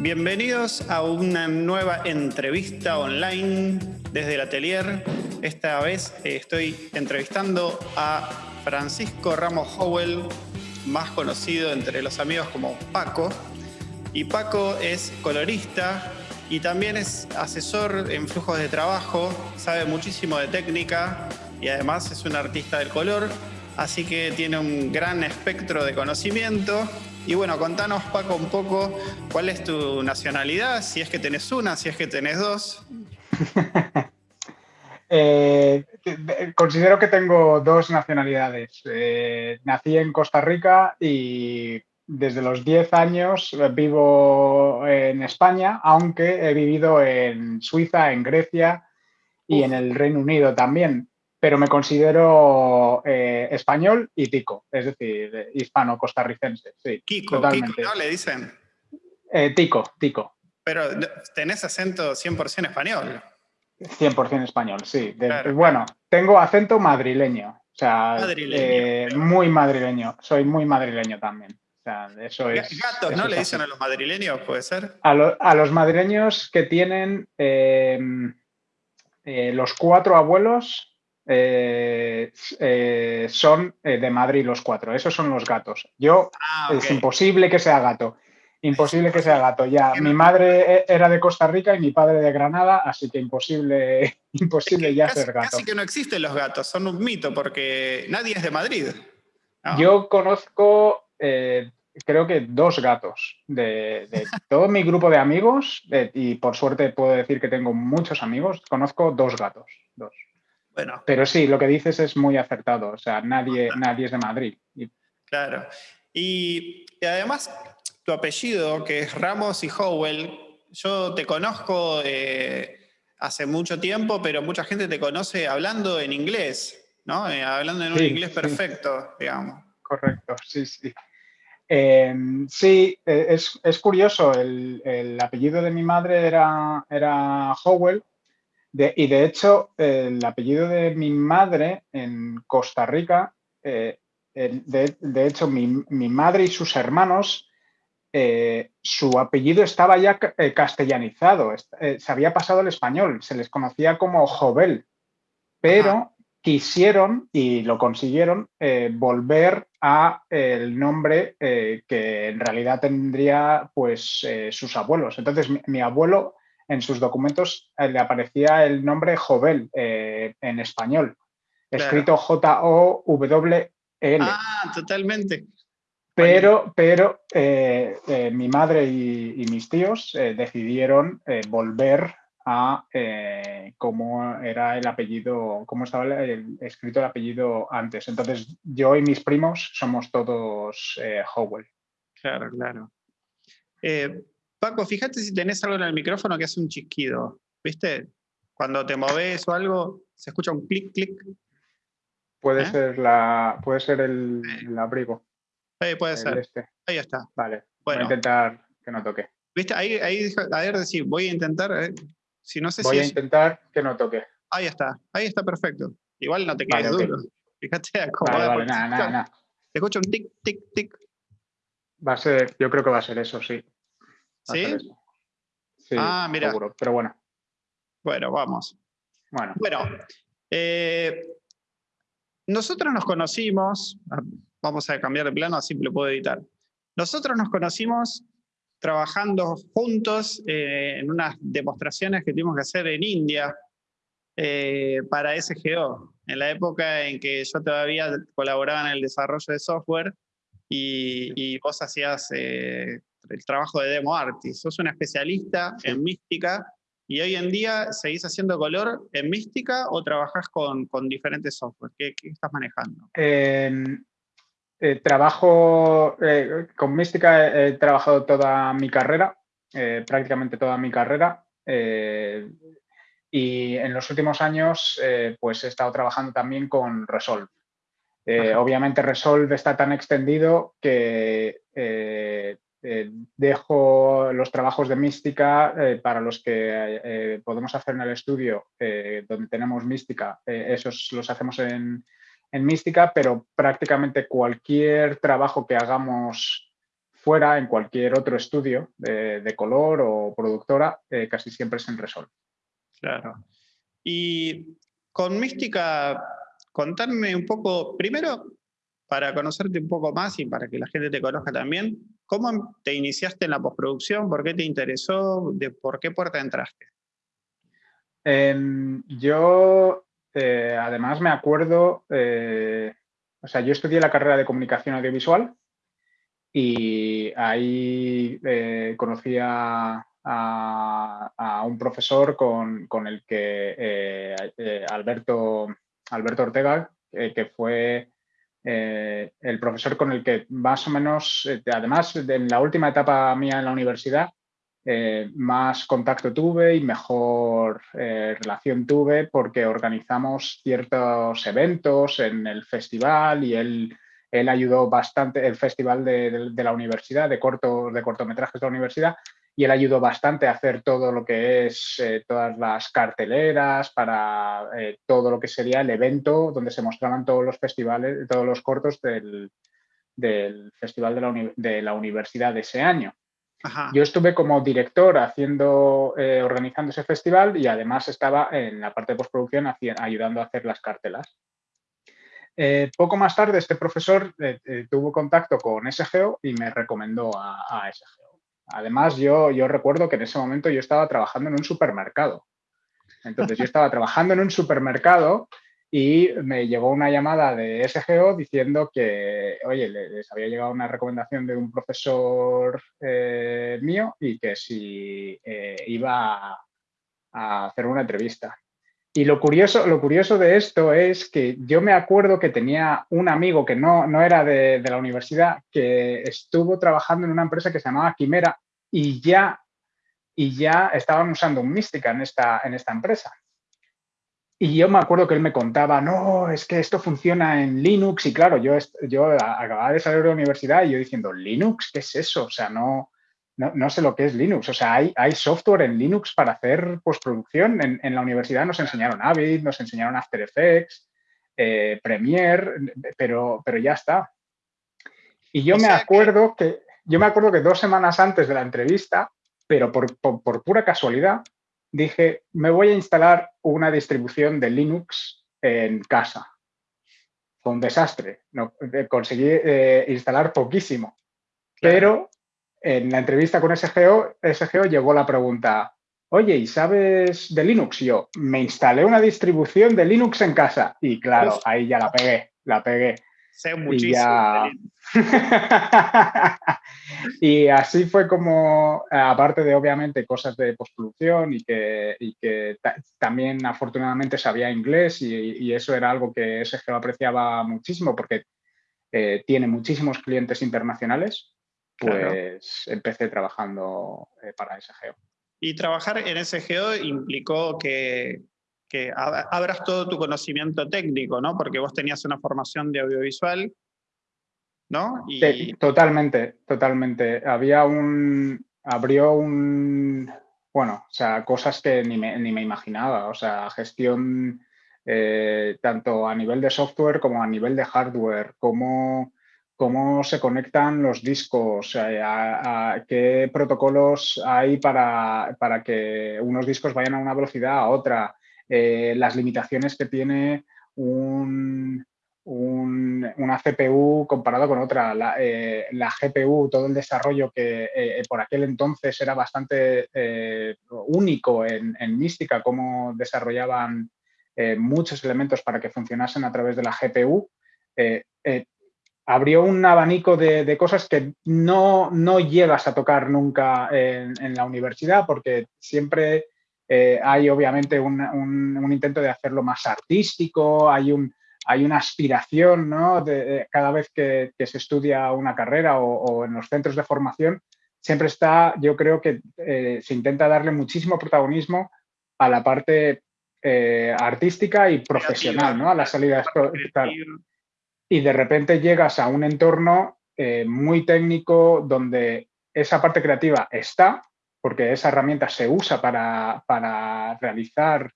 Bienvenidos a una nueva entrevista online desde el atelier. Esta vez eh, estoy entrevistando a Francisco Ramos Howell, más conocido entre los amigos como Paco. Y Paco es colorista y también es asesor en flujos de trabajo, sabe muchísimo de técnica y además es un artista del color, así que tiene un gran espectro de conocimiento. Y bueno, contanos Paco un poco cuál es tu nacionalidad, si es que tenés una, si es que tenés dos. Eh, considero que tengo dos nacionalidades. Eh, nací en Costa Rica y desde los 10 años vivo en España, aunque he vivido en Suiza, en Grecia y en el Reino Unido también. Pero me considero eh, español y tico, es decir, hispano-costarricense. Sí, Kiko, totalmente. ¿no le dicen? tico, tico. Pero tenés acento 100% español. 100% español, sí. Bueno, tengo acento madrileño. O sea, eh, muy madrileño. Soy muy madrileño también. O sea, eso es. Gatos, ¿no? Le dicen a los madrileños, puede ser. A, los madrileños que tienen eh, los cuatro abuelos eh, son de Madrid los cuatro. Esos son los gatos. Yo ah, es imposible que sea gato. Imposible que sea gato, ya. Mi madre era de Costa Rica y mi padre de Granada, así que imposible, imposible ya ser gato. Casi que no existen los gatos, son un mito porque nadie es de Madrid. Yo conozco, eh, creo que dos gatos de, todo mi grupo de amigos, y por suerte puedo decir que tengo muchos amigos, conozco dos gatos, dos. Bueno. Pero sí, lo que dices es muy acertado, o sea, nadie, nadie es de Madrid. Claro. y además, tu apellido, que es Ramos y Howell, yo te conozco eh, hace mucho tiempo, pero mucha gente te conoce hablando en inglés, ¿no? Eh, hablando en un inglés perfecto, digamos. Correcto, sí, sí. Em, sí, e, es, curioso, el, apellido de mi madre era, era Howell, y de hecho el apellido de mi madre en Costa Rica, eh, de, hecho mi, mi, madre y sus hermanos eh, su apellido estaba ya eh, castellanizado, eh, se había pasado al español, se les conocía como Jovel, pero quisieron y lo consiguieron volver a el nombre que en realidad tendría pues sus abuelos. Entonces mi, abuelo en sus documentos le aparecía el nombre Jovel en español, escrito J-O-W-L. Ah, totalmente. Pero, pero eh, eh, mi madre y, mis tíos eh, decidieron volver a cómo era el apellido, cómo estaba escrito el apellido antes. Entonces, yo y mis primos somos todos Howell. Claro, claro. Paco, fíjate si tenés algo en el micrófono que hace un chisquido. ¿Viste? Cuando te moves o algo, se escucha un clic, clic. Puede ser, la, puede ser el abrigo. Ahí puede ser. Este. Ahí está. Vale. Voy a intentar que no toque. ¿Viste? Ahí, ahí a ver, decir, voy a intentar. Eh, si no sé voy a intentar que no toque. Ahí está. Ahí está perfecto. Igual no te quedes duro. Fíjate cómo vale, vale, nada, nada, nada. Te escucho un tic, tic, tic. Va a ser, yo creo que va a ser eso, sí. ¿Sí? Sí, ah, mira. Seguro, pero bueno. Bueno, vamos. Bueno. Bueno, eh, nosotros nos conocimos, vamos a cambiar de plano, así lo puedo editar. Nosotros nos conocimos trabajando juntos eh, en unas demostraciones que tuvimos que hacer en India eh, para SGO, en la época en que yo todavía colaboraba en el desarrollo de software y, vos hacías eh, el trabajo de demo artist. Sos una especialista en mística y hoy en día seguís haciendo color en mística o trabajás con, diferentes software. ¿Qué, ¿Qué, estás manejando? Em, eh, trabajo eh, con Mística, he, trabajado toda mi carrera, eh, prácticamente toda mi carrera. y en los últimos años, pues he estado trabajando también con Resolve. obviamente Resolve está tan extendido que dejo los trabajos de mística para los que podemos hacer en el estudio donde tenemos mística, esos los hacemos en, en mística, pero prácticamente cualquier trabajo que hagamos fuera, en cualquier otro estudio de, color o productora, eh, casi siempre es en Resol. Claro. Y con Mística, contarme un poco, primero, para conocerte un poco más y para que la gente te conozca también, ¿cómo te iniciaste en la postproducción? ¿Por qué te interesó? ¿De ¿Por qué puerta entraste? Em, yo, eh, además, me acuerdo, eh, o sea, yo estudié la carrera de comunicación audiovisual y ahí eh, conocí a, un profesor con, el que Alberto, Alberto Ortega, que fue el profesor con el que más o menos, además en la última etapa mía en la universidad, eh, más contacto tuve y mejor eh, relación tuve porque organizamos ciertos eventos en el festival y él, él ayudó bastante, el festival de, la universidad, de, cortos, de cortometrajes de la universidad, y él ayudó bastante a hacer todo lo que es eh, todas las carteleras para todo lo que sería el evento donde se mostraban todos los festivales, todos los cortos del, del festival de la, de la universidad de ese año. Yo estuve como director haciendo, eh, organizando ese festival y además estaba en la parte de postproducción ayudando a hacer las cartelas. Eh, poco más tarde este profesor eh, tuvo contacto con SGO y me recomendó a, SGO. Además yo, yo recuerdo que en ese momento yo estaba trabajando en un supermercado. Entonces yo estaba trabajando en un supermercado y me llegó una llamada de SGO diciendo que, oye, les había llegado una recomendación de un profesor eh, mío y que si eh, iba a, hacer una entrevista. Y lo curioso, lo curioso de esto es que yo me acuerdo que tenía un amigo que no, no era de, de la universidad, que estuvo trabajando en una empresa que se llamaba Quimera y ya, y ya estaban usando un Mística en esta, en esta empresa. Y yo me acuerdo que él me contaba, no, es que esto funciona en Linux. Y claro, yo, yo acababa de salir de la universidad y yo diciendo, ¿Linux? ¿Qué es eso? O sea, no, no, sé lo que es Linux. O sea, hay, hay software en Linux para hacer postproducción. En, en la universidad nos enseñaron Avid, nos enseñaron After Effects, eh, Premiere, pero, pero ya está. Y yo me acuerdo que... yo me acuerdo que dos semanas antes de la entrevista, pero por, por pura casualidad, dije, me voy a instalar una distribución de Linux en casa. Fue un desastre. No, eh, conseguí eh, instalar poquísimo. Pero en la entrevista con SGO, SGO llegó la pregunta, oye, ¿y sabes de Linux? Y yo, me instalé una distribución de Linux en casa. Y claro, ahí ya la pegué, la pegué. Sé muchísimo. Y, así fue como, aparte de obviamente cosas de postproducción y que, que también afortunadamente sabía inglés y, eso era algo que SGO apreciaba muchísimo porque eh, tiene muchísimos clientes internacionales, pues empecé trabajando eh, para SGO. Y trabajar en SGO implicó que que abras todo tu conocimiento técnico, ¿no? Porque vos tenías una formación de audiovisual, ¿no? Y... totalmente, totalmente. Había un, abrió un, bueno, o sea, cosas que ni me, ni me imaginaba, o sea, gestión eh, tanto a nivel de software como a nivel de hardware, cómo, cómo se conectan los discos, eh, qué protocolos hay para, para que unos discos vayan a una velocidad a otra, eh, las limitaciones que tiene un, una CPU comparado con otra. La, eh, GPU, todo el desarrollo que eh, por aquel entonces era bastante único en, en, Mística, cómo desarrollaban muchos elementos para que funcionasen a través de la GPU, abrió un abanico de, cosas que no, no, llegas a tocar nunca en, la universidad porque siempre eh, hay obviamente un, intento de hacerlo más artístico, hay, un, hay una aspiración ¿no? de, cada vez que, se estudia una carrera o, en los centros de formación, siempre está, yo creo que eh, se intenta darle muchísimo protagonismo a la parte eh, artística y profesional, ¿no? a las salidas. Y de repente llegas a un entorno muy técnico donde esa parte creativa está, porque esa herramienta se usa para, realizar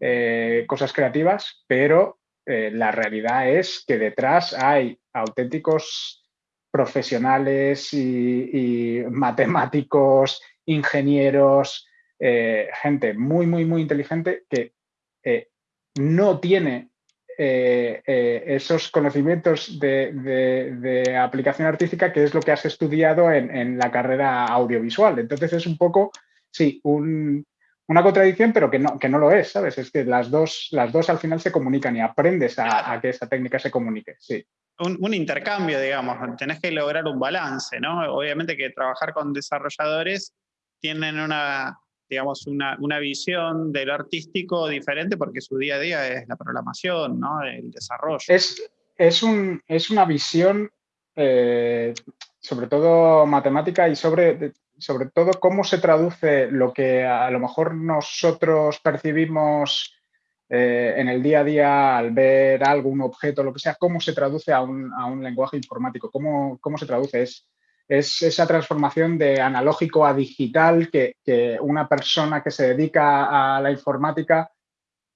eh, cosas creativas, pero eh, la realidad es que detrás hay auténticos profesionales y, matemáticos, ingenieros, eh, gente muy, muy, muy inteligente que eh, no tiene esos conocimientos de, aplicación artística que es lo que has estudiado en, la carrera audiovisual. Entonces es un poco, sí, una contradicción, pero que no, que no lo es, ¿sabes? Es que las dos, las dos al final se comunican y aprendes a, a que esa técnica se comunique, sí un, intercambio, digamos, tenés que lograr un balance, ¿no? Obviamente que trabajar con desarrolladores tienen una, digamos, una, visión de lo artístico diferente porque su día a día es la programación, ¿no? El desarrollo. Es, es, un, es una visión, eh, sobre todo matemática y sobre, sobre todo cómo se traduce lo que a lo mejor nosotros percibimos eh, en el día a día, al ver algo, un objeto, lo que sea, cómo se traduce a un, lenguaje informático, cómo, cómo se traduce. Es, es, esa transformación de analógico a digital que, una persona que se dedica a la informática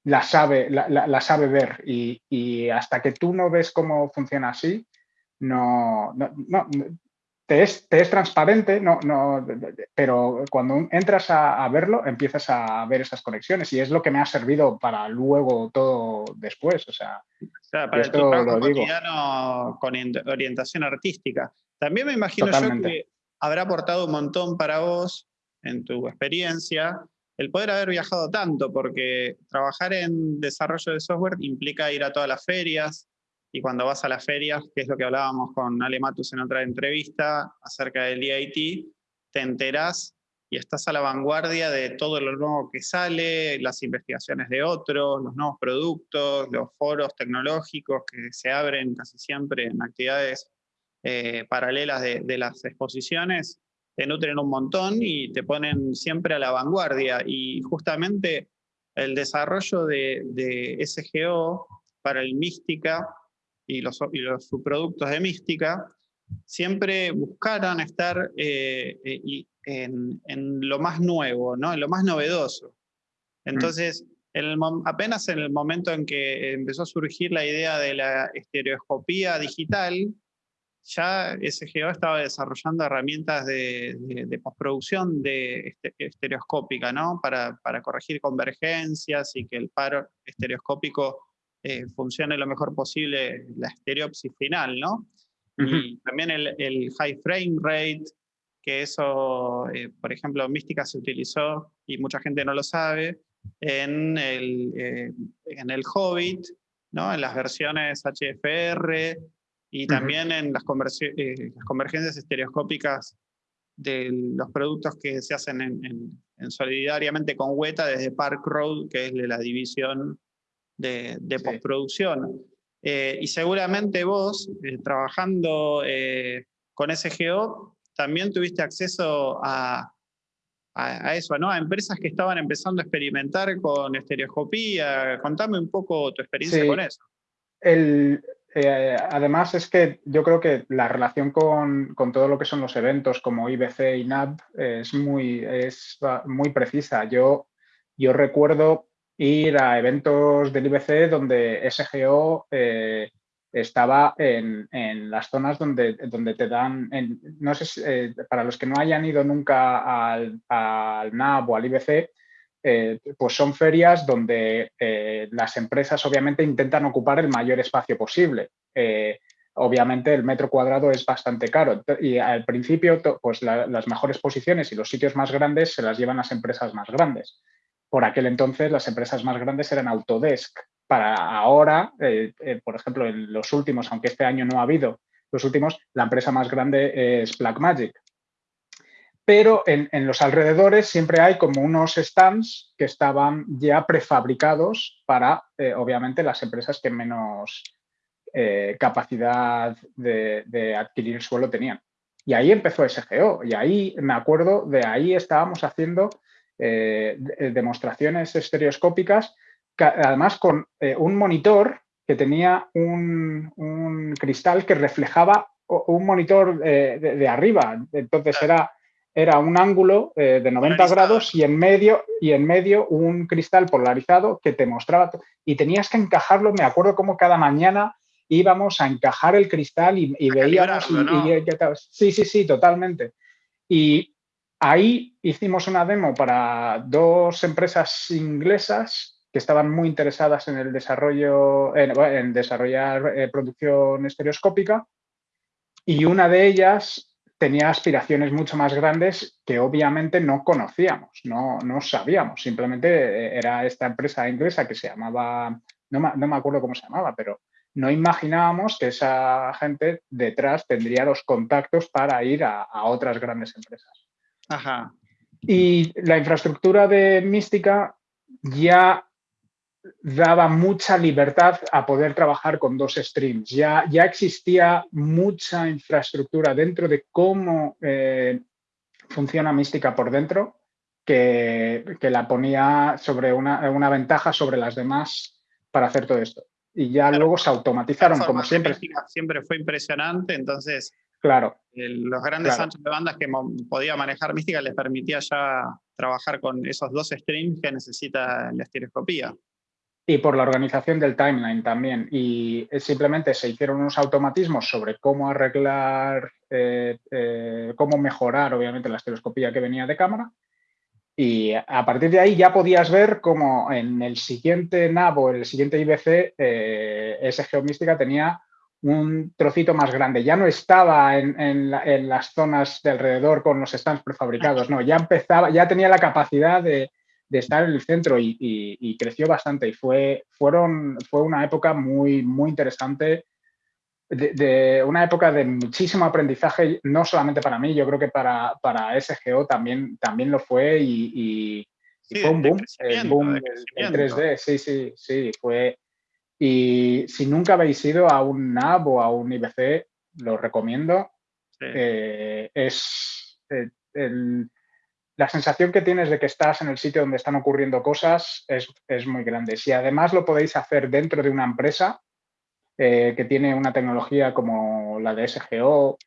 la sabe, la, sabe ver. Y, hasta que tú no ves cómo funciona así, no, no, te es, transparente, no, no, pero cuando entras a, verlo empiezas a ver esas conexiones y es lo que me ha servido para luego todo después. O sea, para el trabajo cotidiano con orientación artística. También me imagino yo que habrá aportado un montón para vos en tu experiencia el poder haber viajado tanto, porque trabajar en desarrollo de software implica ir a todas las ferias, y cuando vas a las ferias, que es lo que hablábamos con Ale Matus en otra entrevista acerca del DIT, te enterás y estás a la vanguardia de todo lo nuevo que sale, las investigaciones de otros, los nuevos productos, los foros tecnológicos que se abren casi siempre en actividades eh, paralelas de, las exposiciones, te nutren un montón y te ponen siempre a la vanguardia. Y justamente el desarrollo de, de SGO para el Mística y los, subproductos de mística, siempre buscaron estar eh, eh, en, lo más nuevo, ¿no? en lo más novedoso. Mm. Entonces, apenas en el momento en que empezó a surgir la idea de la estereoscopía digital, ya SGO estaba desarrollando herramientas de, postproducción de este, estereoscópica, ¿no? Para, para, corregir convergencias y que el paro estereoscópico eh, funcione lo mejor posible la estereopsis final, ¿no? Y también el, high frame rate, que eso, eh, por ejemplo, Mística se utilizó, y mucha gente no lo sabe, en el, eh, en el Hobbit, ¿no? en las versiones HFR, y también en las, las, convergencias estereoscópicas de los productos que se hacen en, en, solidariamente con Weta desde Park Road, que es de la división de, postproducción. Eh, y seguramente vos, eh, trabajando eh, con SGO, también tuviste acceso a, a, eso, ¿no? A empresas que estaban empezando a experimentar con estereoscopía. Contame un poco tu experiencia con eso. El, además es que yo creo que la relación con, con, todo lo que son los eventos como IBC y NAB es muy, es muy precisa. Yo, yo recuerdo ir a eventos del IBC donde SGO eh, estaba en, las zonas donde, donde te dan, no sé, eh, para los que no hayan ido nunca al, al NAB o al IBC, eh, pues son ferias donde las empresas obviamente intentan ocupar el mayor espacio posible. obviamente el metro cuadrado es bastante caro y al principio pues las mejores posiciones y los sitios más grandes se las llevan las empresas más grandes por aquel entonces las empresas más grandes eran Autodesk. Para ahora, eh, eh, por ejemplo, en los últimos, aunque este año no ha habido, los últimos, la empresa más grande es Blackmagic. Pero en, los alrededores siempre hay como unos stands que estaban ya prefabricados para, eh, obviamente, las empresas que menos capacidad de, de adquirir suelo tenían. Y ahí empezó SGO. Y ahí, me acuerdo, de ahí estábamos haciendo eh, demostraciones estereoscópicas, además con eh, un monitor que tenía un, cristal que reflejaba un monitor eh, de, arriba. Entonces era, era un ángulo de 90 grados y en, medio, y en medio un cristal polarizado que te mostraba. Y tenías que encajarlo, me acuerdo como cada mañana íbamos a encajar el cristal y, veíamos... sí, sí, sí, totalmente. Y ahí hicimos una demo para dos empresas inglesas que estaban muy interesadas en el desarrollo, en, desarrollar eh, producción estereoscópica y una de ellas tenía aspiraciones mucho más grandes que obviamente no conocíamos, no, no sabíamos, simplemente eh, era esta empresa inglesa que se llamaba, no me, acuerdo cómo se llamaba, pero no imaginábamos que esa gente detrás tendría los contactos para ir a, a otras grandes empresas. Ajá. Y la infraestructura de Mística ya daba mucha libertad a poder trabajar con dos streams. Ya, ya existía mucha infraestructura dentro de cómo eh, funciona Mística por dentro que, la ponía sobre una, ventaja sobre las demás para hacer todo esto. Y ya luego se automatizaron, como siempre. Siempre fue impresionante, entonces Claro. los grandes anchos de bandas que podía manejar Mística les permitía ya trabajar con esos dos streams que necesita la estereoscopía y por la organización del timeline también. Y simplemente se hicieron unos automatismos sobre cómo arreglar, eh, eh, cómo mejorar, obviamente, la estereoscopía que venía de cámara. Y a partir de ahí ya podías ver cómo en el siguiente NAV o el siguiente IBC, eh, ese Geomística tenía un trocito más grande. Ya no estaba en, en, las zonas de alrededor con los stands prefabricados, no, ya empezaba, ya tenía la capacidad de, de estar en el centro y, creció bastante. Y fue, fueron, fue una época muy, muy interesante, de, una época de muchísimo aprendizaje, no solamente para mí, yo creo que para, para SGO también, también lo fue y, fue un boom, el boom en 3D, sí, sí, sí, fue... Y si nunca habéis ido a un NAB o a un IBC, lo recomiendo. Eh, es eh, el, la sensación que tienes de que estás en el sitio donde están ocurriendo cosas es, muy grande. Si además lo podéis hacer dentro de una empresa eh, que tiene una tecnología como la de SGO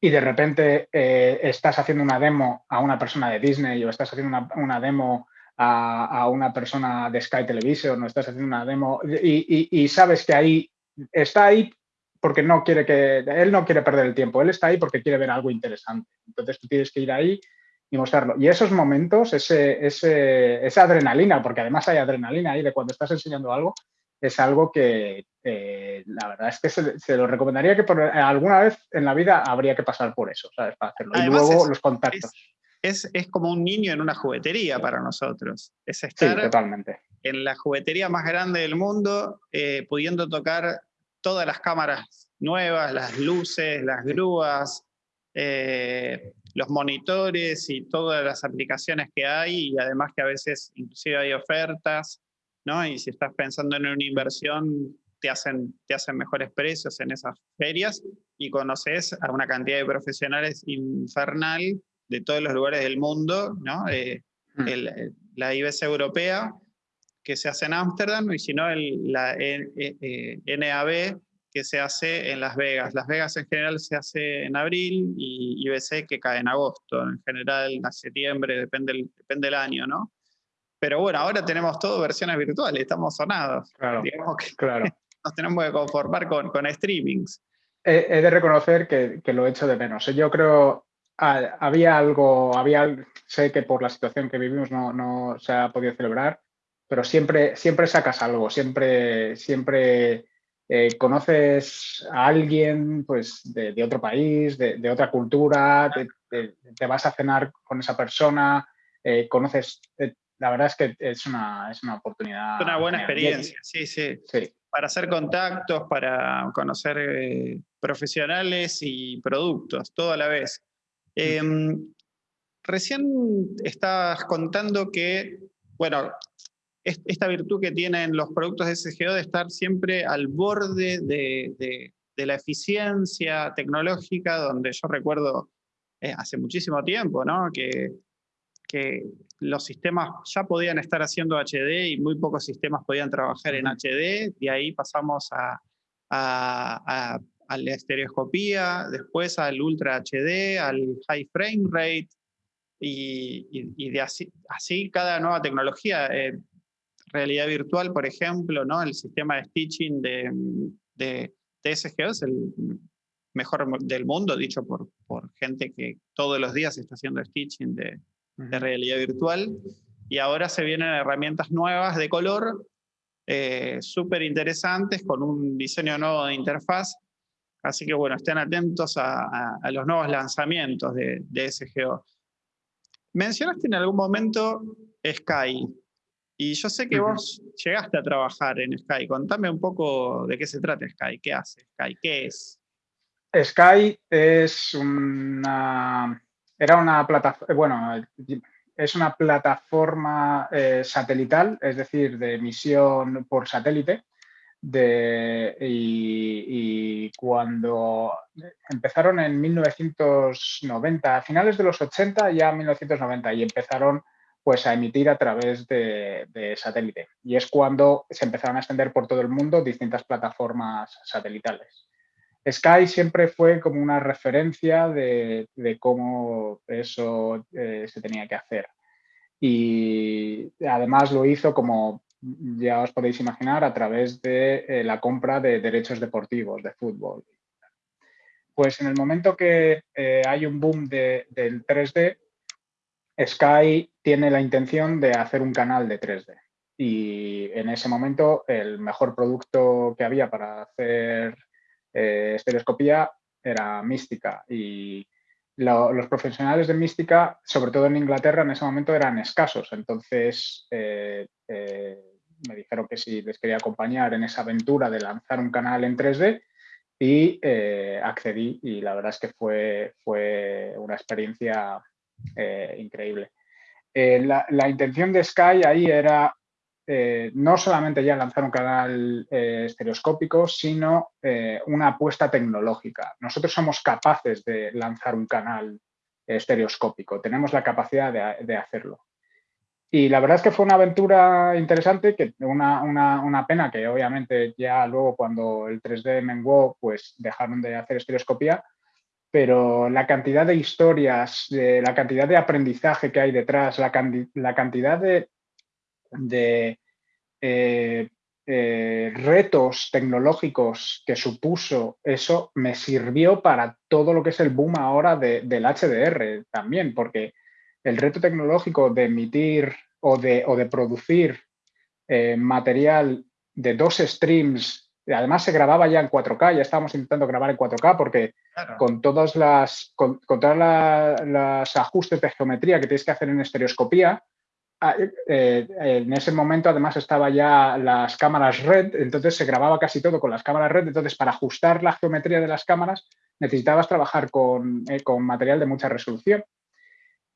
y de repente estás haciendo una demo a una persona de Disney o estás haciendo una, demo a, una persona de Sky Television o estás haciendo una demo y, y sabes que ahí está ahí porque no quiere que, él no quiere perder el tiempo, él está ahí porque quiere ver algo interesante. Entonces tú tienes que ir ahí y mostrarlo. Y esos momentos, ese, esa adrenalina, porque además hay adrenalina ahí de cuando estás enseñando algo, es algo que eh, la verdad es que se, lo recomendaría que por, alguna vez en la vida habría que pasar por eso, ¿sabes? Para hacerlo. y luego los contactos. Es, es, como un niño en una juguetería para nosotros. Es estar totalmente. en la juguetería más grande del mundo, eh, pudiendo tocar todas las cámaras nuevas, las luces, las grúas, eh, los monitores y todas las aplicaciones que hay y además que a veces inclusive hay ofertas, ¿no? Y si estás pensando en una inversión, te hacen, te hacen mejores precios en esas ferias y conoces a una cantidad de profesionales infernal de todos los lugares del mundo, ¿no? Eh, mm. la IBC europea, que se hace en Ámsterdam, y si no, la NAB, eh, que se hace en Las Vegas. Las Vegas en general se hace en abril y IBC que cae en agosto, en general en septiembre, depende el, depende del año, ¿no? Pero bueno, ahora tenemos todo versiones virtuales, estamos sonados. Claro, Digamos que claro. nos tenemos que conformar con, con streamings. He, de reconocer que, que, lo he hecho de menos. Yo creo, había algo, había, sé que por la situación que vivimos no, no se ha podido celebrar, pero siempre, siempre sacas algo, siempre, siempre eh, conoces a alguien pues, de, otro país, de, otra cultura, te, vas a cenar con esa persona, eh, conoces, eh, la verdad es que es una, es una oportunidad. Una buena experiencia, sí, sí, Para hacer contactos, para conocer profesionales y productos, todo a la vez. Em, recién estabas contando que, bueno, esta virtud que tienen los productos de SGO de estar siempre al borde de, la eficiencia tecnológica, donde yo recuerdo eh, hace muchísimo tiempo, ¿no? que, que los sistemas ya podían estar haciendo HD y muy pocos sistemas podían trabajar en HD, y ahí pasamos a, a, la estereoscopía, después al Ultra HD, al High Frame Rate, y, de así, así, cada nueva tecnología. Eh, realidad virtual, por ejemplo, ¿no? el sistema de stitching de, de, de SGO, es el mejor del mundo, dicho por, por gente que todos los días está haciendo stitching de, de realidad virtual. Y ahora se vienen herramientas nuevas de color, eh, súper interesantes, con un diseño nuevo de interfaz. Así que bueno, estén atentos a, a, los nuevos lanzamientos de, de, SGO. Mencionaste en algún momento Sky. Y yo sé que vos llegaste a trabajar en Sky. Contame un poco de qué se trata Sky, qué hace Sky, qué es. Sky es una, era una plataforma, bueno, es una plataforma eh, satelital, es decir, de emisión por satélite. De, y, cuando empezaron en 1990, a finales de los 80, ya 1990, y empezaron pues a emitir a través de, de, satélite. Y es cuando se empezaron a extender por todo el mundo distintas plataformas satelitales. Sky siempre fue como una referencia de, cómo eso eh, se tenía que hacer. Y además lo hizo como ya os podéis imaginar, a través de eh, la compra de derechos deportivos, de fútbol. Pues en el momento que eh, hay un boom del 3D, Sky tiene la intención de hacer un canal de 3D. Y en ese momento el mejor producto que había para hacer eh, estereoscopía era mística y los profesionales de mística, sobre todo en Inglaterra, en ese momento eran escasos. Entonces eh, eh, me dijeron que si les quería acompañar en esa aventura de lanzar un canal en 3D y accedí y la verdad es que fue, fue una experiencia increíble. La, la, intención de Sky ahí era eh, no solamente ya lanzar un canal eh, estereoscópico, sino eh, una apuesta tecnológica. Nosotros somos capaces de lanzar un canal estereoscópico, tenemos la capacidad de, hacerlo. Y la verdad es que fue una aventura interesante, que una, una, pena que obviamente ya luego cuando el 3D menguó, pues dejaron de hacer estereoscopía, pero la cantidad de historias, la cantidad de aprendizaje que hay detrás, la, la cantidad de de eh, eh, retos tecnológicos que supuso eso me sirvió para todo lo que es el boom ahora del HDR también, porque el reto tecnológico de emitir o de, o de producir eh, material de dos streams, además se grababa ya en 4K, ya estábamos intentando grabar en 4K porque con todos las, con, los ajustes de geometría que tienes que hacer en estereoscopía, Ah, eh, en ese momento además estaba ya las cámaras RED, entonces se grababa casi todo con las cámaras RED, entonces para ajustar la geometría de las cámaras necesitabas trabajar con, eh, material de mucha resolución.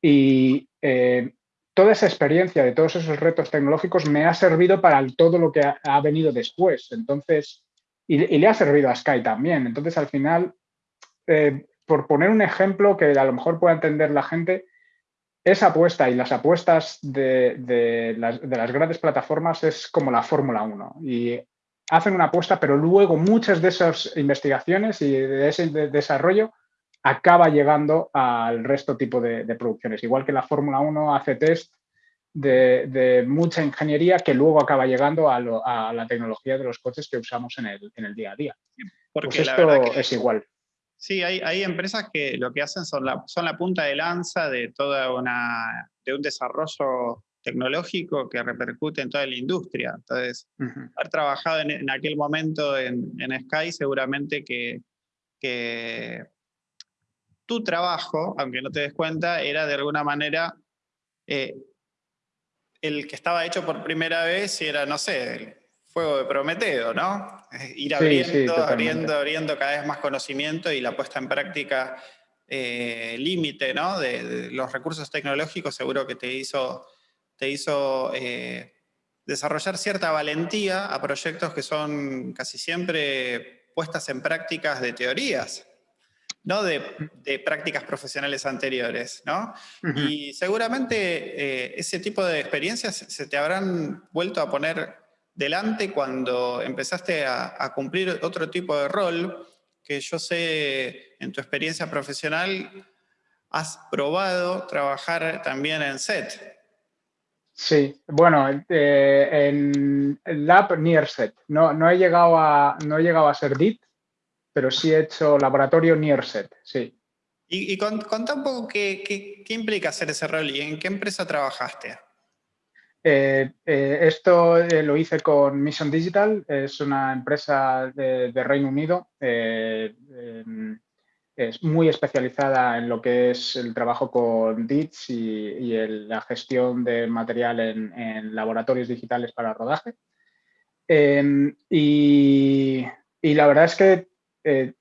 Y eh, toda esa experiencia de todos esos retos tecnológicos me ha servido para todo lo que ha, venido después. Entonces, y, le ha servido a Sky también. Entonces, al final, por poner un ejemplo que a lo mejor pueda entender la gente, esa apuesta y las apuestas de, las, grandes plataformas es como la Fórmula 1 y hacen una apuesta, pero luego muchas de esas investigaciones y de ese desarrollo acaba llegando al resto tipo de, producciones. Igual que la Fórmula 1 hace test de, mucha ingeniería que luego acaba llegando a, la tecnología de los coches que usamos en el, día a día. Porque pues esto es igual. Sí, hay, empresas que lo que hacen son la, son la punta de lanza de toda una, de un desarrollo tecnológico que repercute en toda la industria. Entonces, haber trabajado en, aquel momento en, Sky seguramente que, tu trabajo, aunque no te des cuenta, era de alguna manera eh, el que estaba hecho por primera vez y era, no sé, fuego de Prometeo, ¿no? Ir abriendo, abriendo, abriendo cada vez más conocimiento y la puesta en práctica eh, límite, ¿no? De, los recursos tecnológicos seguro que te hizo, te hizo eh, desarrollar cierta valentía a proyectos que son casi siempre puestas en prácticas de teorías, no de, prácticas profesionales anteriores, ¿no? Y seguramente eh, ese tipo de experiencias se te habrán vuelto a poner delante cuando empezaste a, cumplir otro tipo de rol que yo sé en tu experiencia profesional has probado trabajar también en set. Sí, bueno, en Lab Nearset. No, no, he llegado a, no he llegado a ser DIT, pero sí he hecho laboratorio Nearset, sí. Y, y contá un poco qué, qué, implica hacer ese rol y en qué empresa trabajaste. Eh, eh, esto eh, lo hice con Mission Digital, es una empresa de, Reino Unido, em, es muy especializada en lo que es el trabajo con DITS y, la gestión de material en, laboratorios digitales para rodaje. Em, y, y, la verdad es que eh,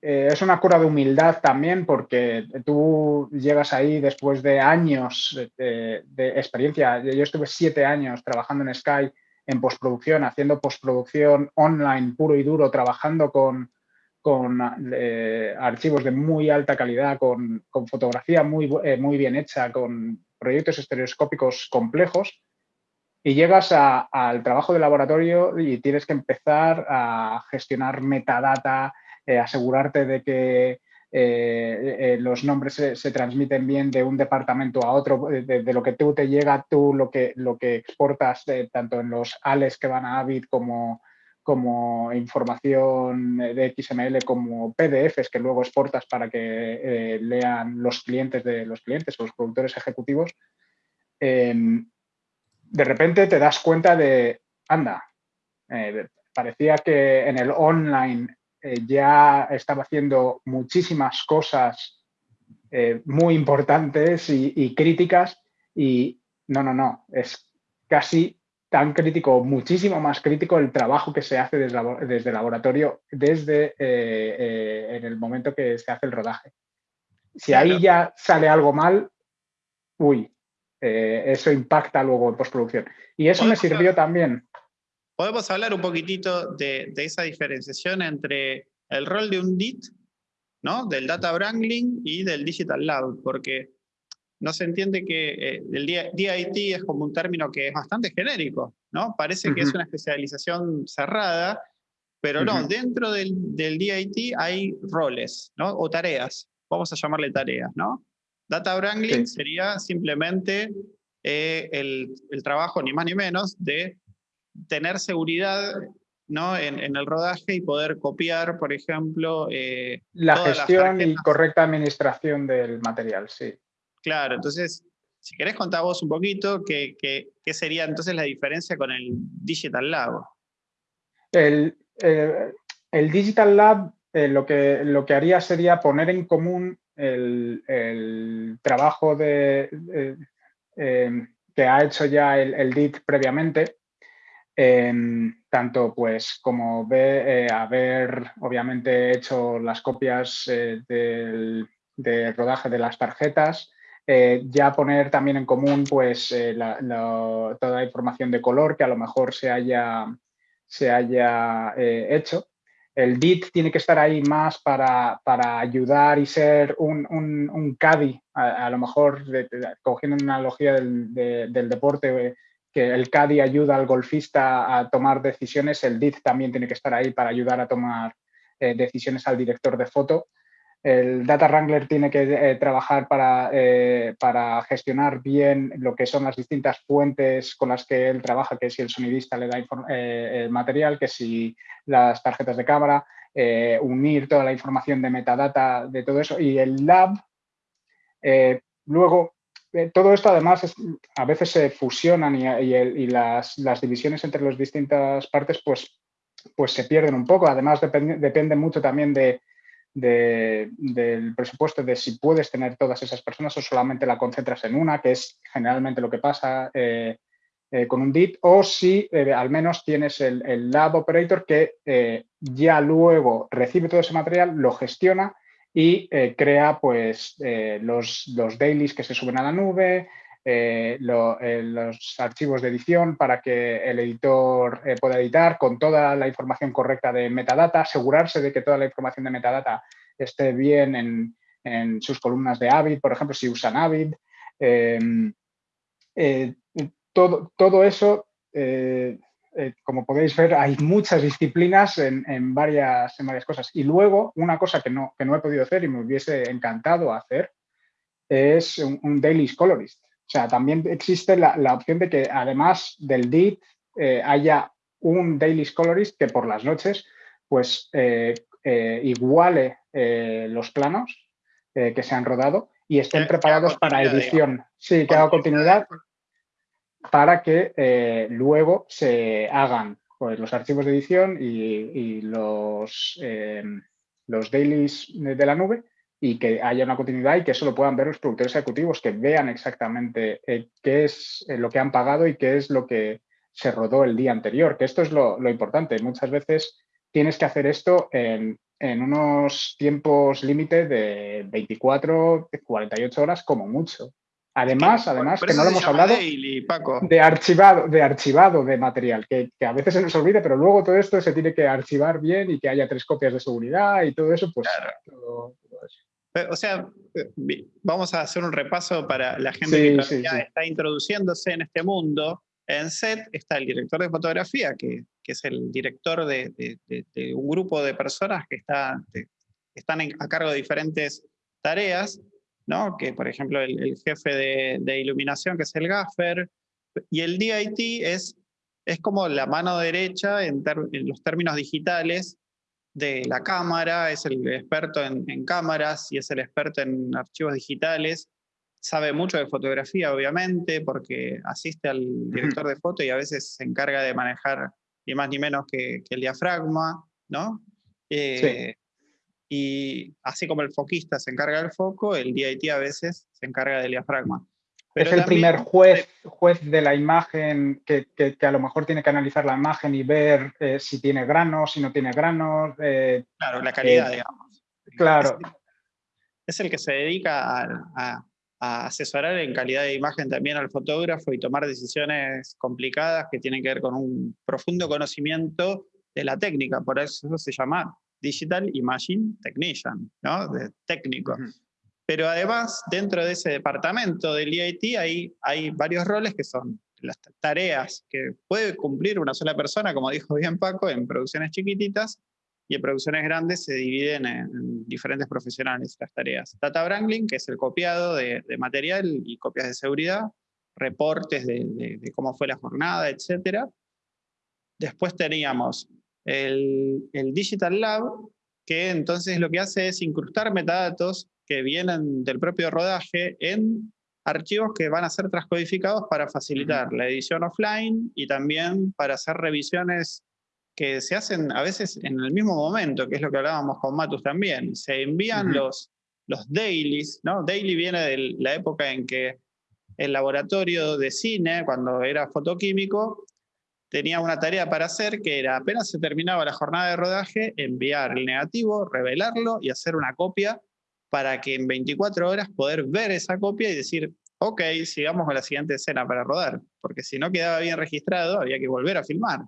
es una cura de humildad también porque tú llegas ahí después de años de, experiencia. Yo estuve siete años trabajando en Sky en postproducción, haciendo postproducción online puro y duro, trabajando con, con eh, archivos de muy alta calidad, con, fotografía muy, eh, muy bien hecha, con proyectos estereoscópicos complejos y llegas al trabajo de laboratorio y tienes que empezar a gestionar metadata, eh, asegurarte de que eh, eh, los nombres se, transmiten bien de un departamento a otro, de, lo que tú te llega, tú lo que, lo que exportas tanto en los ALES que van a Avid como, como información de XML como PDFs que luego exportas para que lean los clientes de los clientes o los productores ejecutivos, de repente te das cuenta de, anda, parecía que en el online eh, ya estaba haciendo muchísimas cosas eh, muy importantes y, críticas y no, no, no, es casi tan crítico, muchísimo más crítico el trabajo que se hace desde, el laboratorio desde eh, en el momento que se hace el rodaje. Si ahí ya sale algo mal, uy, eso impacta luego en postproducción. Y eso me sirvió también podemos hablar un poquitito de, esa diferenciación entre el rol de un DIT, ¿no? del Data Wrangling y del Digital Lab, porque no se entiende que eh, el DIT es como un término que es bastante genérico, ¿no? Parece que es una especialización cerrada, pero no, dentro del, del, DIT hay roles, ¿no? O tareas, vamos a llamarle tareas, ¿no? Data Wrangling sería simplemente eh, el, el, trabajo, ni más ni menos, de tener seguridad ¿no? En, el rodaje y poder copiar, por ejemplo... Eh, la gestión y correcta administración del material, sí. Claro, entonces, si querés contar vos un poquito, ¿qué, qué, qué sería entonces la diferencia con el Digital Lab? El, eh, el Digital Lab eh, lo, que, lo que haría sería poner en común el, trabajo de, que ha hecho ya el, DIT previamente tanto pues como ve, eh, haber obviamente hecho las copias eh, del, de rodaje de las tarjetas, eh, ya poner también en común pues toda la información de color que a lo mejor se haya, se haya hecho. El DIT tiene que estar ahí más para, para ayudar y ser un, un, un caddy, a, lo mejor cogiendo una analogía del, del deporte, que el CADI ayuda al golfista a tomar decisiones, el DIT también tiene que estar ahí para ayudar a tomar eh, decisiones al director de foto. El Data Wrangler tiene que eh, trabajar para, eh, para, gestionar bien lo que son las distintas fuentes con las que él trabaja, que si el sonidista le da el material, que si las tarjetas de cámara, unir toda la información de metadata de todo eso. Y el lab, luego eh, todo esto además a veces se fusionan y, las, divisiones entre las distintas partes pues, pues se pierden un poco. Además depende, mucho también de, del presupuesto, de si puedes tener todas esas personas o solamente la concentras en una, que es generalmente lo que pasa eh, eh, con un DIT, o si al menos tienes el, el lab operator que ya luego recibe todo ese material, lo gestiona y eh, crea pues, eh, los, los, dailies que se suben a la nube, eh, los archivos de edición para que el editor pueda editar con toda la información correcta de metadata, asegurarse de que toda la información de metadata esté bien en, en sus columnas de Avid, por ejemplo, si usan Avid. Em, todo, todo, eso eh, como podéis ver, hay muchas disciplinas en, varias, varias cosas. Y luego, una cosa que no, que no he podido hacer y me hubiese encantado hacer es un, daily colorist. O sea, también existe la, opción de que además del DIT eh, haya un Daily Colorist que por las noches pues eh, eh, iguale los planos que se han rodado y estén preparados para edición. Sí, que haga continuidad para que luego se hagan pues, los archivos de edición y, los, los dailies de la nube y que haya una continuidad y que eso lo puedan ver los productores ejecutivos, que vean exactamente eh, qué es eh, lo que han pagado y qué es lo que se rodó el día anterior, que esto es lo, importante. Muchas veces tienes que hacer esto en, unos tiempos límite de 24, 48 horas como mucho. Además, además que no lo hemos hablado de archivado, de archivado de material, que, a veces se nos olvida, pero luego todo esto se tiene que archivar bien y que haya tres copias de seguridad y todo eso, pues o sea, vamos a hacer un repaso para la gente que está introduciéndose en este mundo. En SET está el director de fotografía, que, es el director de, un grupo de personas que está, están a cargo de diferentes tareas, ¿no? que por ejemplo el, jefe de, iluminación, que es el gaffer, y el DIT es, es como la mano derecha en los términos digitales de la cámara, es el experto en, cámaras y es el experto en archivos digitales. Sabe mucho de fotografía, obviamente, porque asiste al director de foto y a veces se encarga de manejar ni más ni menos que, el diafragma, ¿no? Eh, y así como el foquista se encarga del foco, el DIT a veces se encarga del diafragma es el primer juez, juez de la imagen que, a lo mejor tiene que analizar la imagen y ver eh, si tiene granos, si no tiene granos. Eh, claro, la calidad, eh, digamos. Claro. Es el que se dedica a, asesorar en calidad de imagen también al fotógrafo y tomar decisiones complicadas que tienen que ver con un profundo conocimiento de la técnica. Por eso se llama Digital Imaging Technician, ¿no? De técnico. Pero además, dentro de ese departamento del EIT hay, hay varios roles que son las tareas que puede cumplir una sola persona, como dijo bien Paco, en producciones chiquititas, y en producciones grandes se dividen en, diferentes profesionales las tareas. Data Wrangling, que es el copiado de, material y copias de seguridad, reportes de, cómo fue la jornada, etc. Después teníamos el, el Digital Lab, que entonces lo que hace es incrustar metadatos que vienen del propio rodaje en archivos que van a ser transcodificados para facilitar la edición offline y también para hacer revisiones que se hacen a veces en el mismo momento, que es lo que hablábamos con Matus también. Se envían los, los dailies, ¿no? Daily viene de la época en que el laboratorio de cine, cuando era fotoquímico, tenía una tarea para hacer que era, apenas se terminaba la jornada de rodaje, enviar el negativo, revelarlo y hacer una copia para que en 24 horas poder ver esa copia y decir, ok, sigamos con la siguiente escena para rodar, porque si no quedaba bien registrado, había que volver a filmar.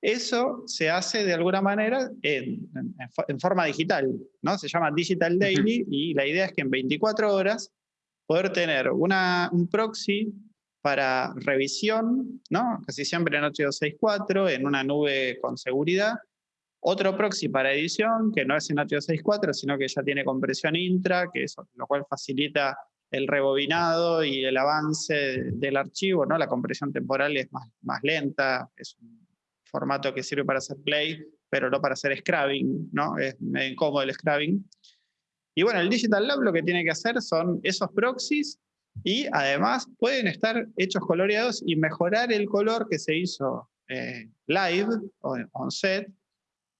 Eso se hace de alguna manera en, forma digital, ¿no? Se llama Digital Daily y la idea es que en 24 horas poder tener una, un proxy para revisión, ¿no? casi siempre en 8264, en una nube con seguridad, otro proxy para edición, que no es en H264, sino que ya tiene compresión intra, que eso, lo cual facilita el rebobinado y el avance del archivo, ¿no? La compresión temporal es más, más lenta, es un formato que sirve para hacer play, pero no para hacer scrubbing, ¿no? Es incómodo el scrubbing. Y bueno, el Digital Lab lo que tiene que hacer son esos proxies y además pueden estar hechos coloreados y mejorar el color que se hizo eh, live o on set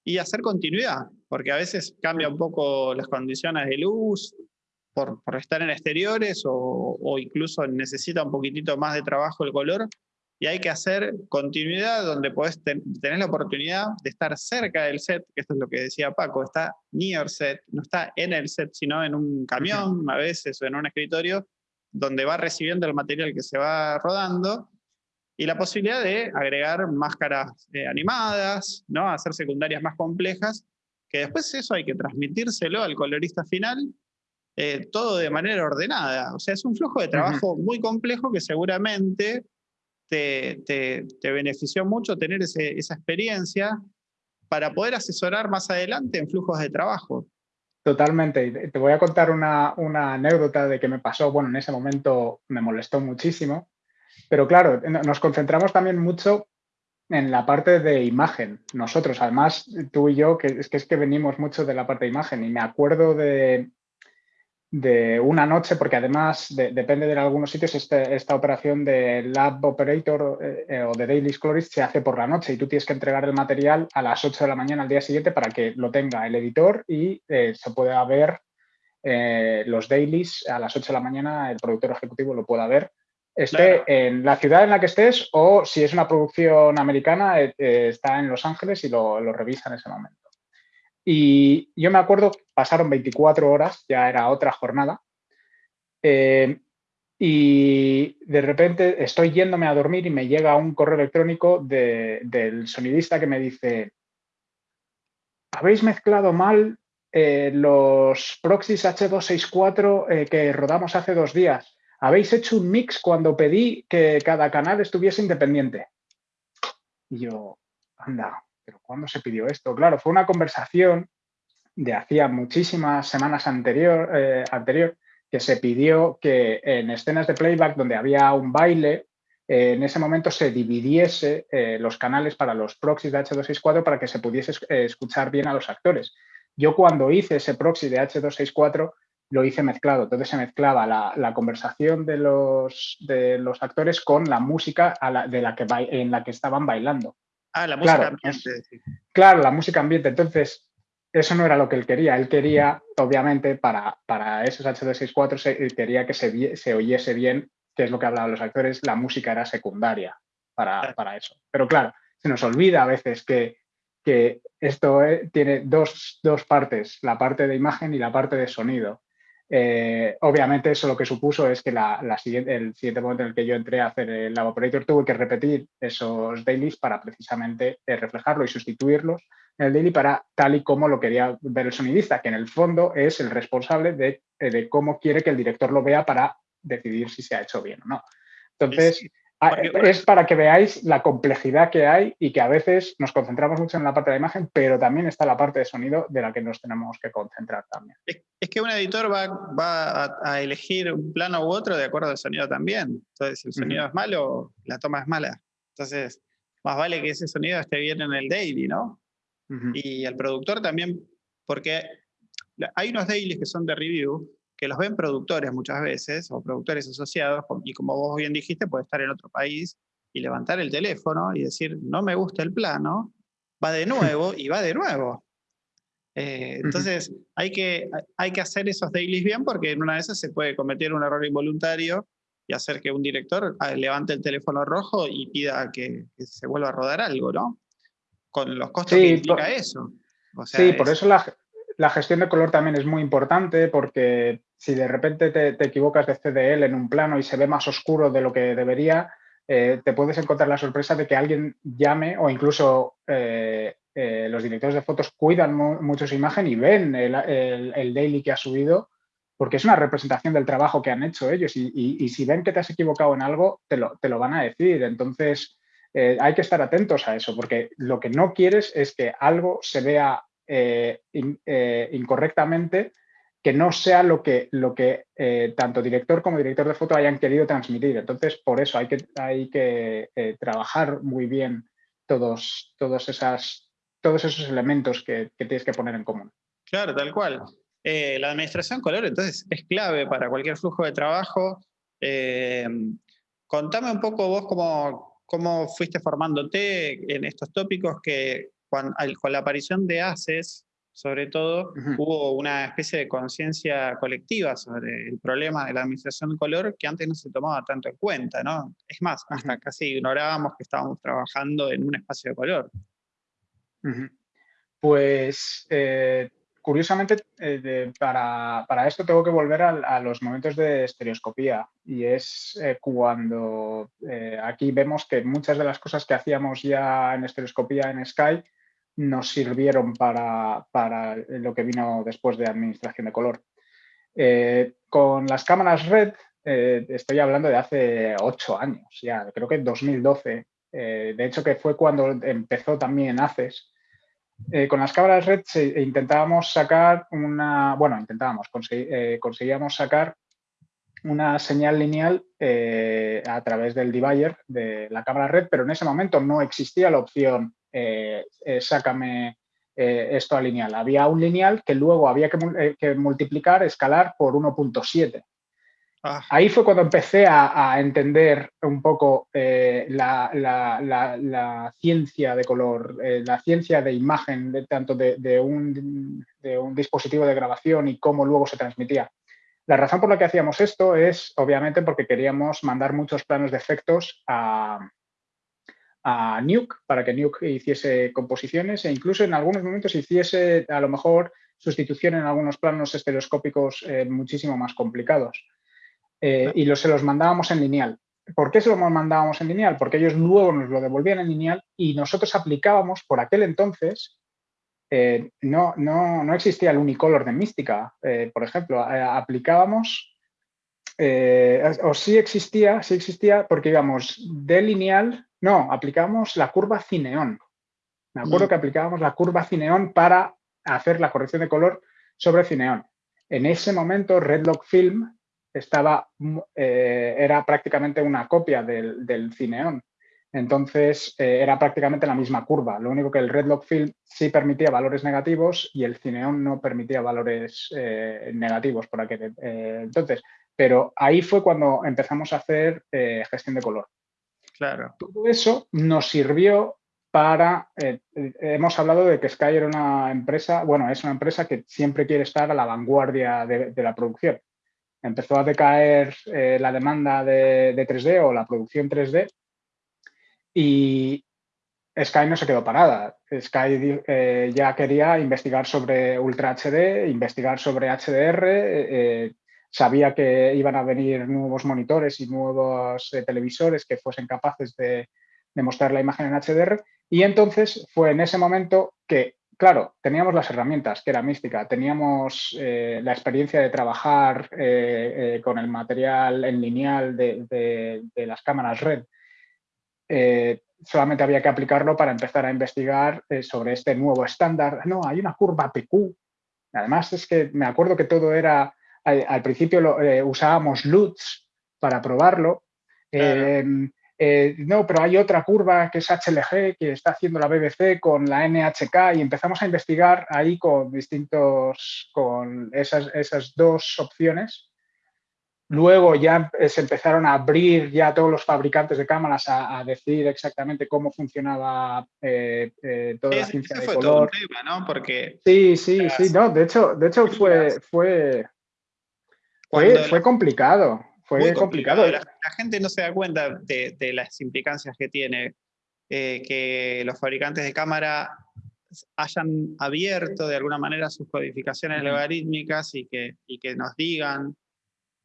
y hacer continuidad, porque a veces cambia un poco las condiciones de luz por, por estar en exteriores o, o, incluso necesita un poquitito más de trabajo el color y hay que hacer continuidad donde puedes tener la oportunidad de estar cerca del set, que esto es lo que decía Paco, está near set, no está en el set, sino en un camión a veces o en un escritorio, donde va recibiendo el material que se va rodando y la posibilidad de agregar máscaras eh, animadas, ¿no? hacer secundarias más complejas, que después eso hay que transmitírselo al colorista final, eh, todo de manera ordenada. O sea, es un flujo de trabajo muy complejo que seguramente te, te, benefició mucho tener esa experiencia para poder asesorar más adelante en flujos de trabajo. Totalmente. Te voy a contar una, una, anécdota de que me pasó. Bueno, en ese momento me molestó muchísimo. Pero claro, nos concentramos también mucho en la parte de imagen. Nosotros, además, tú y yo, que es que, es que venimos mucho de la parte de imagen. Y me acuerdo de, de una noche, porque además depende de algunos sitios, este, esta operación de Lab Operator eh, o de Daily Colorist se hace por la noche. Y tú tienes que entregar el material a las 8 de la mañana al día siguiente para que lo tenga el editor y eh, se pueda ver eh, los dailies a las 8 de la mañana, el productor ejecutivo lo pueda ver, esté en la ciudad en la que estés o si es una producción americana, está en Los Ángeles y lo, lo revisa en ese momento. Y yo me acuerdo, pasaron 24 horas, ya era otra jornada, eh, y de repente estoy yéndome a dormir y me llega un correo electrónico del sonidista que me dice, habéis mezclado mal eh, los proxies H264 eh, que rodamos hace dos días. Habéis hecho un mix cuando pedí que cada canal estuviese independiente. Y yo, anda, pero ¿cuándo se pidió esto? Claro, fue una conversación de hacía muchísimas semanas anterior, eh, anterior que se pidió que en escenas de playback donde había un baile, eh, en ese momento se dividiese eh, los canales para los proxies de H264 para que se pudiese escuchar bien a los actores. Yo cuando hice ese proxy de H264 lo hice mezclado, entonces se mezclaba la, conversación de los, de los actores con la música de la que, en la que estaban bailando. Ah, la música ambiente. Claro, la música ambiente. Entonces, eso no era lo que él quería. Él quería, obviamente, para, para esos H264, se, quería que se, se, oyese bien, que es lo que hablaban los actores, la música era secundaria para, para eso. Pero claro, se nos olvida a veces que, que esto eh, tiene dos, dos, partes, la parte de imagen y la parte de sonido. Eh, obviamente eso lo que supuso es que la, siguiente, el siguiente momento en el que yo entré a hacer el Lab Operator tuve que repetir esos dailies para precisamente eh, reflejarlo y sustituirlos en el daily para tal y como lo quería ver el sonidista, que en el fondo es el responsable de, eh, de cómo quiere que el director lo vea para decidir si se ha hecho bien o no. Entonces, es para que veáis la complejidad que hay y que a veces nos concentramos mucho en la parte de la imagen, pero también está la parte de sonido de la que nos tenemos que concentrar también. Es, que un editor va, va a, elegir un plano u otro de acuerdo al sonido también. Entonces, si el sonido es malo, la toma es mala. Entonces, más vale que ese sonido esté bien en el daily, ¿no? Y el productor también, porque hay unos dailies que son de review que los ven productores muchas veces, o productores asociados, y como vos bien dijiste, puede estar en otro país y levantar el teléfono y decir, no me gusta el plano, va de nuevo y va de nuevo. Eh, entonces, hay que, hay que hacer esos dailies bien porque en una de esas se puede cometer un error involuntario y hacer que un director ah, levante el teléfono rojo y pida que, se vuelva a rodar algo, ¿no? Con los costos que implica eso. sí, por eso la, la, gestión de color también es muy importante porque si de repente te, equivocas de CDL en un plano y se ve más oscuro de lo que debería, eh, te puedes encontrar la sorpresa de que alguien llame o incluso eh, eh, los directores de fotos cuidan mucho su imagen y ven el, daily que ha subido porque es una representación del trabajo que han hecho ellos y, si ven que te has equivocado en algo, te lo, te lo van a decir. Entonces, hay que estar atentos a eso porque lo que no quieres es que algo se vea incorrectamente que no sea lo que, lo que eh, tanto director como director de foto hayan querido transmitir. Entonces, por eso hay que, hay que eh, trabajar muy bien todos, todos, esas, todos esos elementos que, tienes que poner en común. Claro, tal cual. Eh, la administración color, entonces, es clave para cualquier flujo de trabajo. contame un poco vos cómo, cómo fuiste formándote en estos tópicos que con, con la aparición de ACES, sobre todo, hubo una especie de conciencia colectiva sobre el problema de la administración de color que antes no se tomaba tanto en cuenta, ¿no? Es más, hasta casi ignorábamos que estábamos trabajando en un espacio de color. Pues, eh, curiosamente, eh, para, esto tengo que volver a, los momentos de estereoscopía y es eh, cuando aquí vemos que muchas de las cosas que hacíamos ya en estereoscopía en Sky nos sirvieron para, lo que vino después de administración de color. Eh, con las cámaras RED, eh, estoy hablando de hace ocho años, ya creo que en 2012, eh, de hecho que fue cuando empezó también ACES, con las cámaras red intentábamos sacar una, bueno, intentábamos, conseguíamos sacar una señal lineal a través del divider de la cámara red, pero en ese momento no existía la opción sácame esto a lineal. Había un lineal que luego había que, que multiplicar, escalar por 1.7. Ah. Ahí fue cuando empecé a, entender un poco eh, la, ciencia de color, eh, la ciencia de imagen, de, tanto de, un, dispositivo de grabación y cómo luego se transmitía. La razón por la que hacíamos esto es, obviamente, porque queríamos mandar muchos planos de efectos a, a Nuke para que Nuke hiciese composiciones e incluso en algunos momentos hiciese a lo mejor sustitución en algunos planos estereoscópicos eh, muchísimo más complicados. Eh, y se los mandábamos en lineal. ¿Por qué se los mandábamos en lineal? Porque ellos luego nos lo devolvían en lineal y nosotros aplicábamos, por aquel entonces, eh, no, no, existía el unicolor de Mística, eh, por ejemplo, aplicábamos, o sí existía, sí existía, porque íbamos de lineal, no, aplicábamos la curva cineón. Me acuerdo mm. que aplicábamos la curva cineón para hacer la corrección de color sobre cineón. En ese momento, Redlock Film estaba, eh, era prácticamente una copia del, del Cineon. Entonces, eh, era prácticamente la misma curva. Lo único que el Redlock Film sí permitía valores negativos y el Cineon no permitía valores eh, negativos por aquel entonces. Pero ahí fue cuando empezamos a hacer gestión de color. Claro. Todo eso nos sirvió para... hemos hablado de que Sky era una empresa, bueno, es una empresa que siempre quiere estar a la vanguardia de la producción empezó a decaer eh, la demanda de, 3D o la producción 3D y Sky no se quedó parada. Sky eh, ya quería investigar sobre Ultra HD, investigar sobre HDR, eh, sabía que iban a venir nuevos monitores y nuevos televisores que fuesen capaces de, de mostrar la imagen en HDR y entonces fue en ese momento que claro, teníamos las herramientas, que era mística, teníamos eh, la experiencia de trabajar eh, eh, con el material en lineal de, las cámaras red. solamente había que aplicarlo para empezar a investigar sobre este nuevo estándar. No, hay una curva PQ. Además, es que me acuerdo que todo era, al, principio usábamos LUTs para probarlo. Eh, no, pero hay otra curva que es HLG que está haciendo la BBC con la NHK y empezamos a investigar ahí con distintos, con esas, esas dos opciones. Luego ya se empezaron a abrir ya todos los fabricantes de cámaras a, decir exactamente cómo funcionaba eh, eh, toda la ciencia de color. Todo un tema, ¿no? Porque sí, sí, sí, no, de hecho, de hecho fue, fue, fue, fue complicado fue complicado. La, gente no se da cuenta de, las implicancias que tiene eh, que los fabricantes de cámara hayan abierto de alguna manera sus codificaciones logarítmicas y que, y que nos digan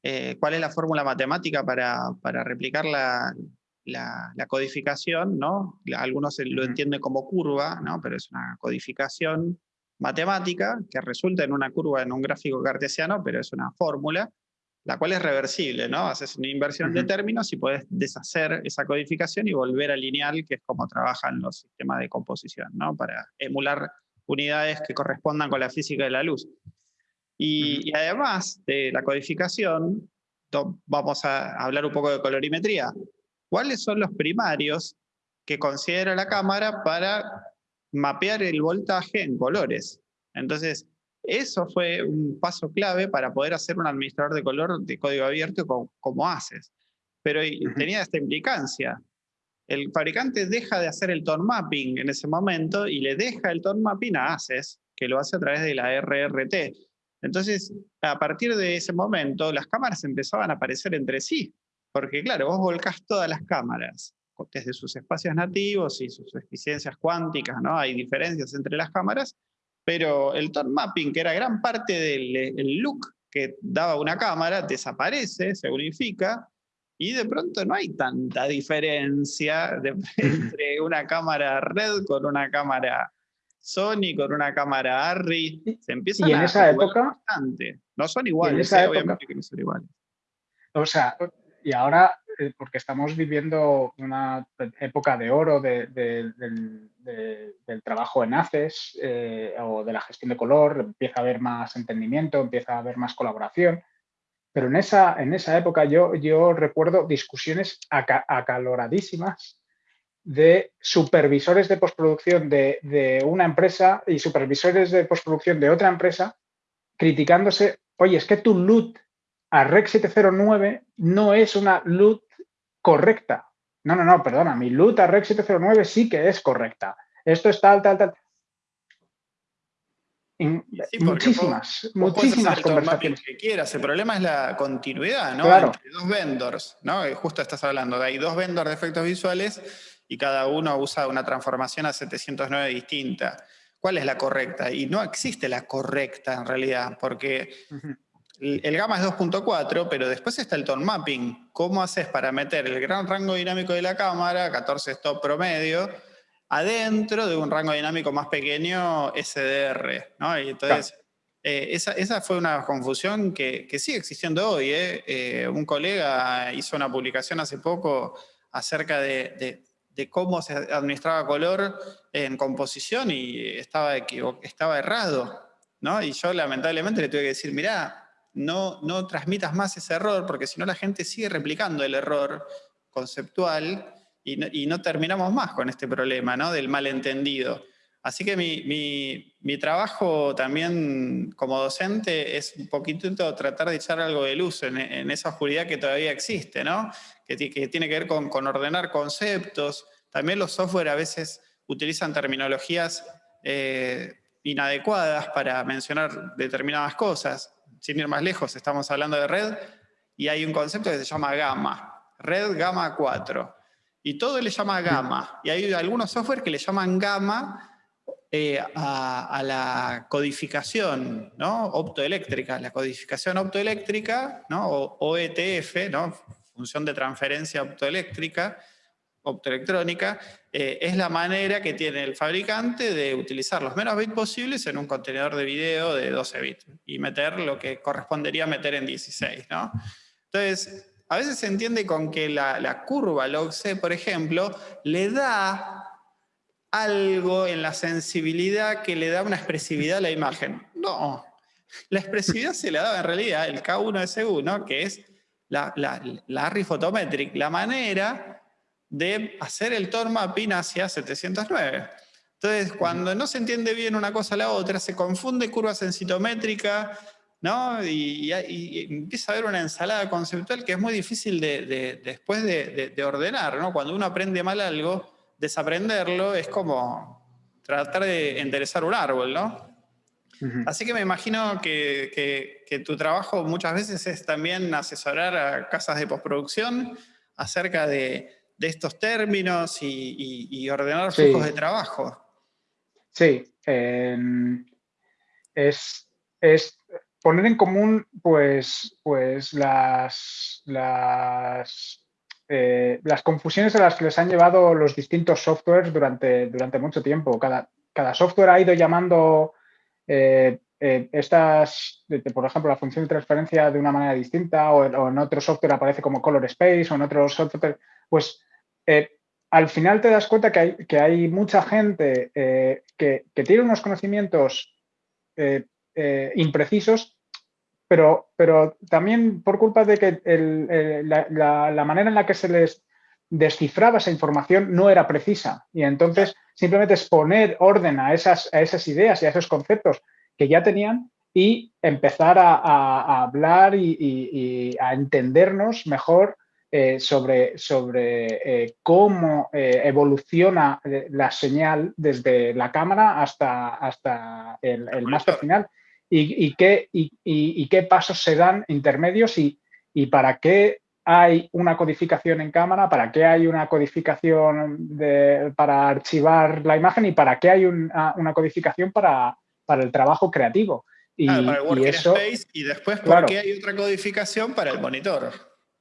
eh, cuál es la fórmula matemática para, para replicar la, la, codificación, ¿no? Algunos lo entienden como curva, ¿no? Pero es una codificación matemática que resulta en una curva en un gráfico cartesiano, pero es una fórmula la cual es reversible, ¿no? Haces una inversión de términos y puedes deshacer esa codificación y volver a lineal, que es como trabajan los sistemas de composición, ¿no? Para emular unidades que correspondan con la física de la luz. Y, además de la codificación, vamos a hablar un poco de colorimetría. ¿Cuáles son los primarios que considera la cámara para mapear el voltaje en colores? Entonces, eso fue un paso clave para poder hacer un administrador de color de código abierto como, haces. Pero tenía esta implicancia. El fabricante deja de hacer el tone mapping en ese momento y le deja el tone mapping a ACES, que lo hace a través de la RRT. Entonces, a partir de ese momento, las cámaras empezaban a aparecer entre sí. Porque claro, vos volcás todas las cámaras desde sus espacios nativos y sus eficiencias cuánticas, ¿no? Hay diferencias entre las cámaras, pero el tone mapping, que era gran parte del look que daba una cámara, desaparece, se unifica, y de pronto no hay tanta diferencia entre una cámara red con una cámara Sony, con una cámara Arri. Se empiezan y en esa época No son iguales, ¿eh? obviamente que no son iguales. O sea, y ahora porque estamos viviendo una época de oro del, trabajo en ACES eh, o de la gestión de color, empieza a haber más entendimiento, empieza a haber más colaboración. Pero en esa, en esa época yo, yo recuerdo discusiones acaloradísimas de supervisores de postproducción de, de, una empresa y supervisores de postproducción de otra empresa criticándose, oye, es que tu LUT a REC 709 no es una LUT correcta. No, no, no, perdona, mi LUT a REC 709 sí que es correcta. Esto es tal, tal, tal. muchísimas, muchísimas conversaciones. Que quieras. El problema es la continuidad, ¿no? Claro. Entre dos vendors, ¿no? Justo estás hablando, hay dos vendors de efectos visuales y cada uno usa una transformación a 709 distinta. ¿Cuál es la correcta? Y no existe la correcta en realidad, porque el gamma es 2.4, pero después está el tone mapping. ¿Cómo haces para meter el gran rango dinámico de la cámara, 14 stop promedio, adentro de un rango dinámico más pequeño SDR? ¿no? Y entonces, eh, esa, fue una confusión que, sigue existiendo hoy. ¿eh? Eh, un colega hizo una publicación hace poco acerca de, cómo se administraba color en composición y estaba, estaba errado. ¿no? Y yo lamentablemente le tuve que decir, mirá, no, no transmitas más ese error, porque si no la gente sigue replicando el error conceptual y no, terminamos más con este problema ¿no? del malentendido. Así que mi, trabajo también como docente es un poquito tratar de echar algo de luz en, esa oscuridad que todavía existe, ¿no? que, tiene que ver con, ordenar conceptos. También los software a veces utilizan terminologías eh, inadecuadas para mencionar determinadas cosas sin ir más lejos, estamos hablando de red, y hay un concepto que se llama gamma, red gamma 4. Y todo le llama gamma. Y hay algunos software que le llaman gamma eh, a, la codificación ¿no? optoeléctrica. La codificación optoeléctrica, ¿no? o OETF, ¿no? función de transferencia optoeléctrica, optoelectrónica, eh, es la manera que tiene el fabricante de utilizar los menos bits posibles en un contenedor de video de 12 bits y meter lo que correspondería meter en 16. ¿no? Entonces, a veces se entiende con que la, curva log-C, por ejemplo, le da algo en la sensibilidad que le da una expresividad a la imagen. No, la expresividad se le daba en realidad el K1 S1, que es la, la, la Photometric, la manera de hacer el tone mapping hacia 709. Entonces, cuando no se entiende bien una cosa a la otra, se confunde curva sensitométrica, ¿no? Y, empieza a haber una ensalada conceptual que es muy difícil de, después de, ordenar, ¿no? Cuando uno aprende mal algo, desaprenderlo es como tratar de enderezar un árbol, ¿no? Así que me imagino que, que, tu trabajo muchas veces es también asesorar a casas de postproducción acerca de, de estos términos y, ordenar flujos de trabajo. Sí, em, es, poner en común pues, pues las, las, eh, las, confusiones a las que les han llevado los distintos softwares durante, durante mucho tiempo. Cada, cada software ha ido llamando eh, eh, estas, por ejemplo, la función de transferencia de una manera distinta o, o, en otro software aparece como color space o en otro software, pues eh, al final te das cuenta que hay, que hay mucha gente eh, que, tiene unos conocimientos imprecisos, pero, pero también por culpa de que la, manera en la que se les descifraba esa información no era precisa. Y entonces simplemente es poner orden a esas, a esas ideas y a esos conceptos que ya tenían y empezar a, hablar y, a entendernos mejor eh, sobre, sobre eh, cómo eh, evoluciona la señal desde la cámara hasta, hasta el, el máster final y, qué, y, qué pasos se dan intermedios y, para qué hay una codificación en cámara, para qué hay una codificación para archivar la imagen y para qué hay una, codificación para, para el trabajo creativo. Y, para el eso, y después por qué hay otra codificación para el monitor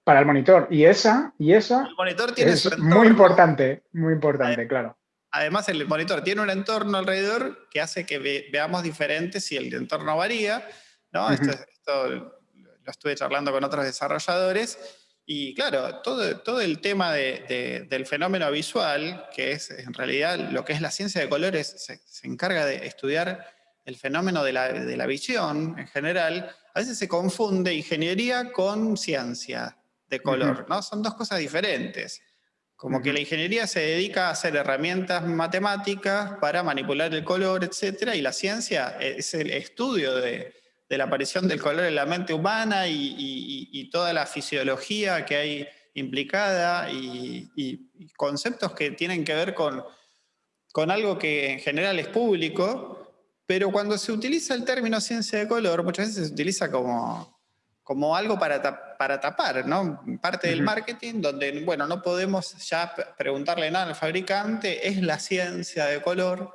para el monitor. Y esa, y esa es muy importante, muy importante, claro. Además, el monitor tiene un entorno alrededor que hace que veamos diferentes si el entorno varía. ¿no? esto, lo estuve charlando con otros desarrolladores. Y claro, todo, todo el tema del fenómeno visual, que es en realidad lo que es la ciencia de colores, se, encarga de estudiar el fenómeno de la, de la, visión en general, a veces se confunde ingeniería con ciencia de color, ¿no? Son dos cosas diferentes. Como que la ingeniería se dedica a hacer herramientas matemáticas para manipular el color, etc. Y la ciencia es el estudio de, de la aparición del color en la mente humana y, toda la fisiología que hay implicada y, conceptos que tienen que ver con, con algo que en general es público, pero cuando se utiliza el término ciencia de color, muchas veces se utiliza como, como algo para, para tapar, ¿no? Parte del marketing donde, bueno, no podemos ya preguntarle nada al fabricante, es la ciencia de color,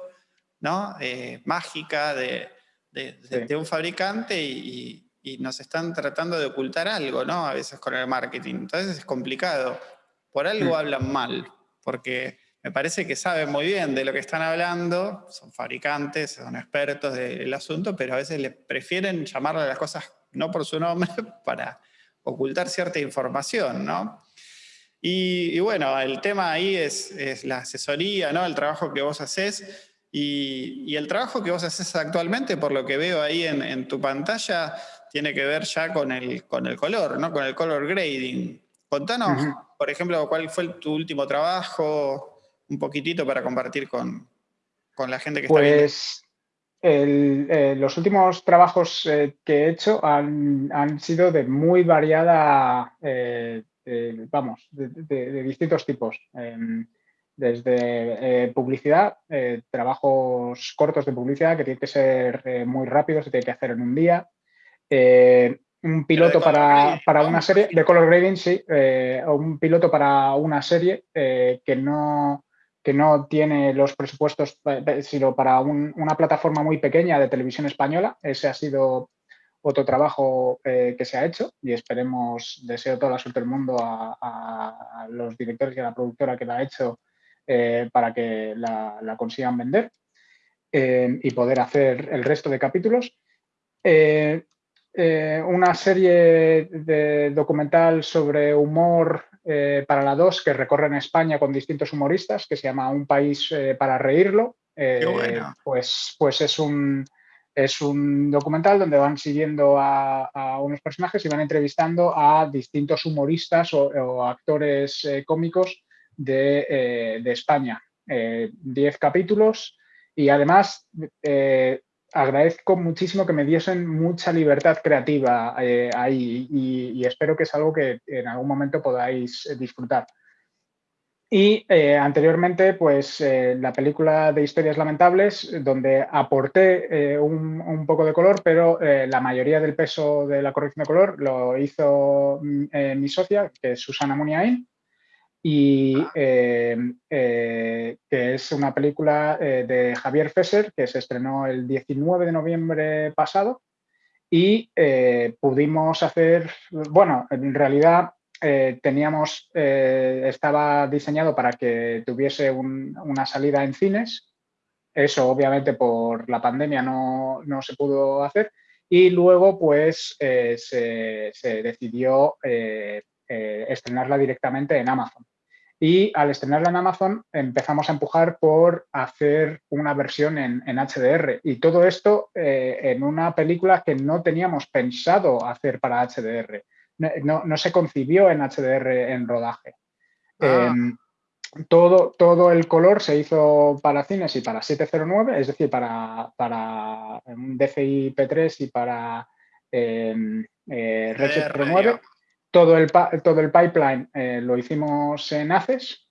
¿no? Eh, mágica de de, un fabricante y, nos están tratando de ocultar algo, ¿no? A veces con el marketing. Entonces es complicado. Por algo hablan mal, porque me parece que saben muy bien de lo que están hablando, son fabricantes, son expertos del asunto, pero a veces le prefieren llamarle a las cosas no por su nombre para ocultar cierta información, ¿no? Y, bueno, el tema ahí es, es, la asesoría, ¿no? El trabajo que vos haces y, el trabajo que vos haces actualmente, por lo que veo ahí en, tu pantalla, tiene que ver ya con el, con el color, ¿no? con el color grading. Contanos, por ejemplo, cuál fue tu último trabajo, un poquitito para compartir con, la gente que está viendo. Pues eh, los últimos trabajos eh, que he hecho han, sido de muy variada, eh, vamos, de, distintos tipos. Em, desde eh, publicidad, eh, trabajos cortos de publicidad que tienen que ser eh, muy rápidos, se tiene que hacer en un día. un piloto para, para, una serie, de color grading, sí, o un piloto para una serie que, no, que no tiene los presupuestos, sino para una plataforma muy pequeña de televisión española. Ese ha sido otro trabajo que se ha hecho y esperemos, deseo toda la suerte del mundo a, los directores y a la productora que la ha hecho eh, para que la, consigan vender eh, y poder hacer el resto de capítulos. Eh, una serie de documental sobre humor para la 2 que recorre en España con distintos humoristas que se llama Un país para reírlo. pues, pues es un, es un documental donde van siguiendo a, unos personajes y van entrevistando a distintos humoristas o, actores cómicos de, eh, España. Eh, diez capítulos y además eh, agradezco muchísimo que me diesen mucha libertad creativa ahí y, espero que es algo que en algún momento podáis disfrutar. Y anteriormente, pues la película de Historias Lamentables, donde aporté un, poco de color, pero la mayoría del peso de la corrección de color lo hizo mm, mi socia, que es Susana Muniain, y ah. eh, eh, que es una película eh, de Javier Fesser que se estrenó el 19 de noviembre pasado y pudimos hacer, bueno, en realidad teníamos, estaba diseñado para que tuviese una salida en cines, eso obviamente por la pandemia no, no se pudo hacer y luego pues se, se, decidió estrenarla directamente en Amazon. Y al estrenarla en Amazon empezamos a empujar por hacer una versión en, HDR. Y todo esto eh, en una película que no teníamos pensado hacer para HDR. No, se concibió en HDR en rodaje. Ah. Em, todo, todo el color se hizo para cines y para 709, es decir, para, para un DCI P3 y para eh, eh, Red 709. Todo el, todo el pipeline eh, lo hicimos en ACES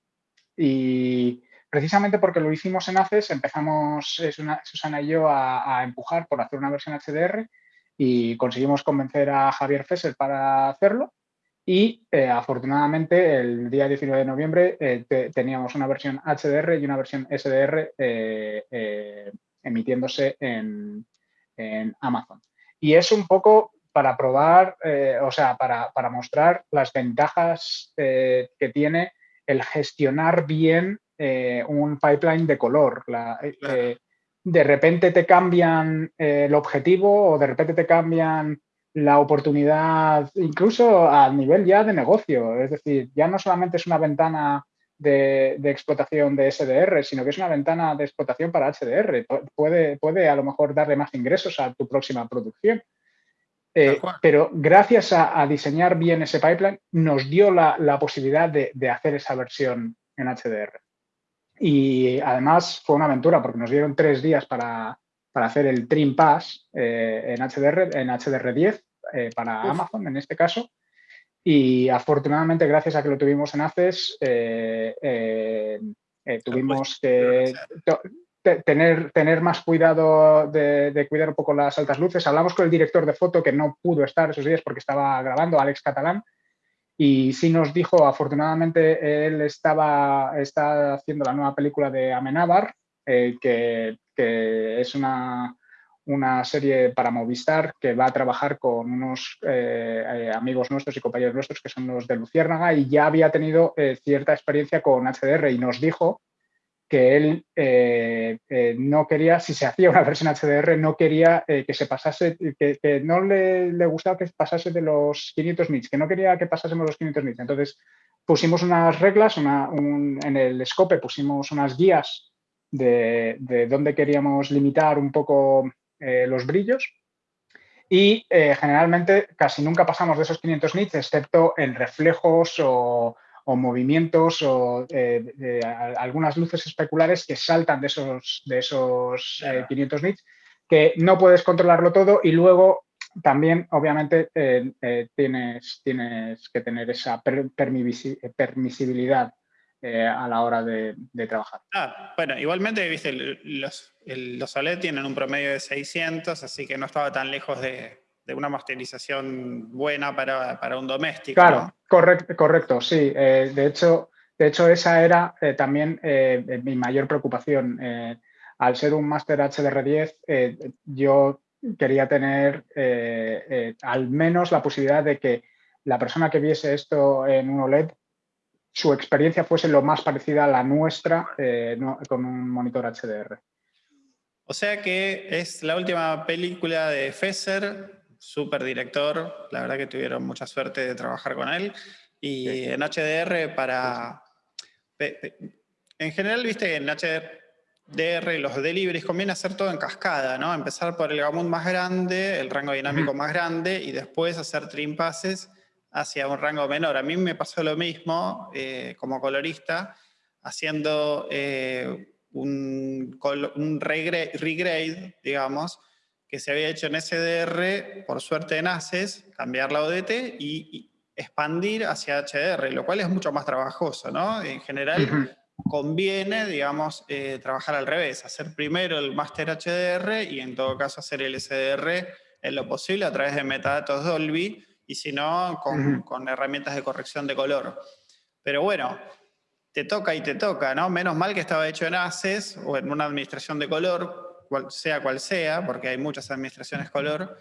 y precisamente porque lo hicimos en ACES empezamos Susana y yo a, empujar por hacer una versión HDR y conseguimos convencer a Javier Fesser para hacerlo y eh, afortunadamente el día 19 de noviembre eh, teníamos una versión HDR y una versión SDR emitiéndose en, en Amazon. Y es un poco para probar, eh, o sea, para, mostrar las ventajas eh, que tiene el gestionar bien eh, un pipeline de color. de repente te cambian el objetivo o de repente te cambian la oportunidad, incluso a nivel ya de negocio. Es decir, ya no solamente es una ventana de, explotación de SDR, sino que es una ventana de explotación para HDR. Puede, puede a lo mejor darle más ingresos a tu próxima producción. Eh, pero gracias a, diseñar bien ese pipeline, nos dio la, posibilidad de, hacer esa versión en HDR. Y además fue una aventura porque nos dieron tres días para, para hacer el Trim Pass eh, en, HDR, en HDR10 eh, para Amazon en este caso. Y afortunadamente, gracias a que lo tuvimos en ACES, eh, tuvimos que tener, tener más cuidado de, cuidar un poco las altas luces. Hablamos con el director de foto que no pudo estar esos días porque estaba grabando, Alex Catalán, y sí nos dijo, afortunadamente, él estaba está haciendo la nueva película de Amenábar, que, es una, una, serie para Movistar que va a trabajar con unos eh, eh, amigos nuestros y compañeros nuestros que son los de Luciérnaga y ya había tenido eh, cierta experiencia con HDR y nos dijo que él no quería, si se hacía una versión HDR, no quería que se pasase, que, no le, le, gustaba que pasase de los 500 nits, que no quería que pasásemos los 500 nits. Entonces pusimos unas reglas, en el scope pusimos unas guías de, dónde queríamos limitar un poco eh, los brillos y eh, generalmente casi nunca pasamos de esos 500 nits, excepto en reflejos o, movimientos o eh, algunas luces especulares que saltan de esos, de esos 500 nits, que no puedes controlarlo todo y luego también, obviamente, tienes, tienes que tener esa permisibilidad eh, a la hora de, trabajar. Ah, bueno, igualmente, viste, los, los OLED tienen un promedio de 600, así que no estaba tan lejos de, una masterización buena para, un doméstico. Claro, correcto, correcto, sí. Eh, de, hecho, de hecho, esa era eh, también mi mayor preocupación. al ser un máster HDR10, yo quería tener al menos la posibilidad de que la persona que viese esto en un OLED su experiencia fuese lo más parecida a la nuestra eh, con un monitor HDR. O sea que es la última película de Fesser, súper director, la verdad que tuvieron mucha suerte de trabajar con él, y en HDR para... En general, viste en HDR los deliveries conviene hacer todo en cascada, ¿no? Empezar por el gamut más grande, el rango dinámico más grande, y después hacer trim passes hacia un rango menor. A mí me pasó lo mismo eh, como colorista, haciendo eh, un, regrade, digamos, que se había hecho en SDR, por suerte en ACES, cambiar la ODT y, expandir hacia HDR, lo cual es mucho más trabajoso, ¿no? En general conviene, digamos, eh, trabajar al revés, hacer primero el Master HDR y en todo caso hacer el SDR en lo posible a través de metadatos Dolby, y si no, con, herramientas de corrección de color. Pero bueno, te toca y te toca, ¿no? Menos mal que estaba hecho en ACES o en una administración de color, sea cual sea, porque hay muchas administraciones color,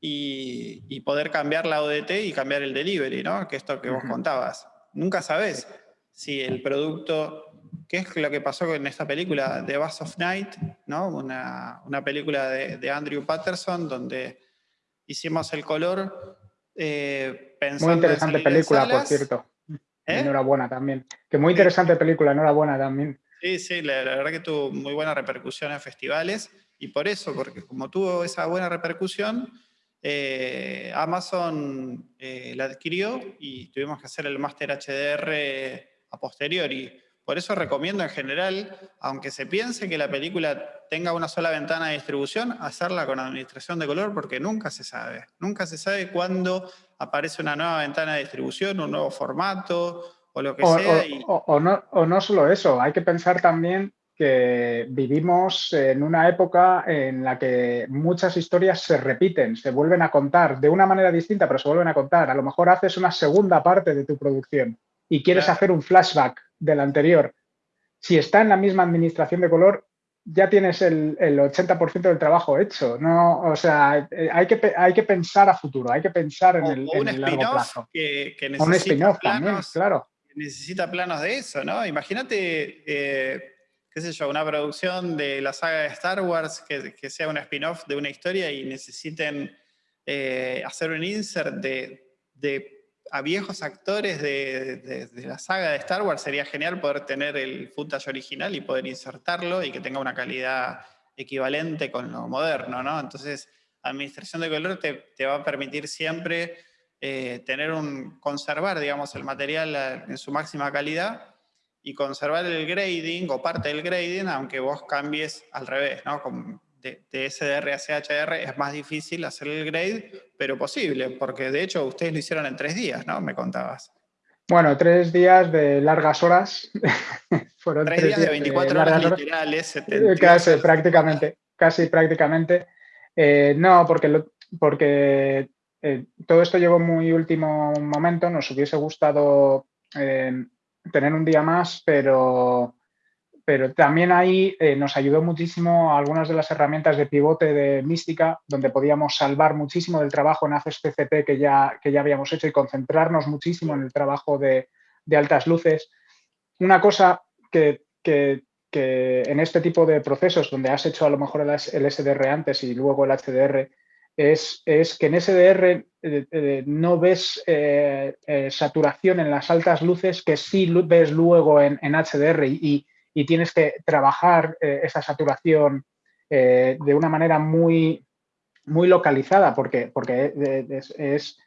y, poder cambiar la ODT y cambiar el delivery, ¿no? Que esto que vos contabas. Nunca sabes si el producto, ¿qué es lo que pasó en esta película, The Bass of Night, ¿no? Una, película de, de Andrew Patterson, donde hicimos el color eh, muy interesante película, por cierto. ¿Eh? Enhorabuena también. Que muy interesante película, enhorabuena también. Sí, sí, la, verdad que tuvo muy buena repercusión en festivales y por eso, porque como tuvo esa buena repercusión, eh, Amazon la adquirió y tuvimos que hacer el Master HDR a posteriori. Por eso recomiendo en general, aunque se piense que la película tenga una sola ventana de distribución, hacerla con administración de color porque nunca se sabe. Nunca se sabe cuándo aparece una nueva ventana de distribución, un nuevo formato o lo que sea. O, no, o no solo eso, hay que pensar también que vivimos en una época en la que muchas historias se repiten, se vuelven a contar de una manera distinta, pero se vuelven a contar. A lo mejor haces una segunda parte de tu producción y quieres hacer un flashback del anterior. Si está en la misma administración de color, ya tienes el, 80% del trabajo hecho. No, o sea, eh, hay que, hay que pensar a futuro, hay que pensar en el, en largo plazo. Que, un spin-off también, claro. Necesita planos de eso, ¿no? Imagínate, eh, qué sé yo, una producción de la saga de Star Wars que, sea un spin-off de una historia y necesiten eh, hacer un insert de, a viejos actores de, la saga de Star Wars, sería genial poder tener el footage original y poder insertarlo y que tenga una calidad equivalente con lo moderno, ¿no? Entonces, administración de color te, va a permitir siempre eh, tener un, conservar, digamos, el material en su máxima calidad y conservar el grading o parte del grading, aunque vos cambies al revés, ¿no? de, SDR a CHR es más difícil hacer el grade, pero posible, porque de hecho ustedes lo hicieron en tres días, ¿no? Me contabas. Bueno, tres días de largas horas. Fueron tres, días, de 24 horas, literales. Eh, casi, prácticamente, casi prácticamente. Eh, no, porque, porque eh, todo esto llegó muy último momento. Nos hubiese gustado tener un día más, pero pero también ahí eh, nos ayudó muchísimo algunas de las herramientas de pivote de Mística, donde podíamos salvar muchísimo del trabajo en ACES PCP que ya, que ya habíamos hecho y concentrarnos muchísimo en el trabajo de, altas luces. Una cosa que, en este tipo de procesos, donde has hecho a lo mejor el, SDR antes y luego el HDR, es, es que en SDR eh, eh, no ves saturación en las altas luces que sí ves luego en, HDR y, y tienes que trabajar eh, esa saturación eh, de una manera muy, muy localizada porque, porque es,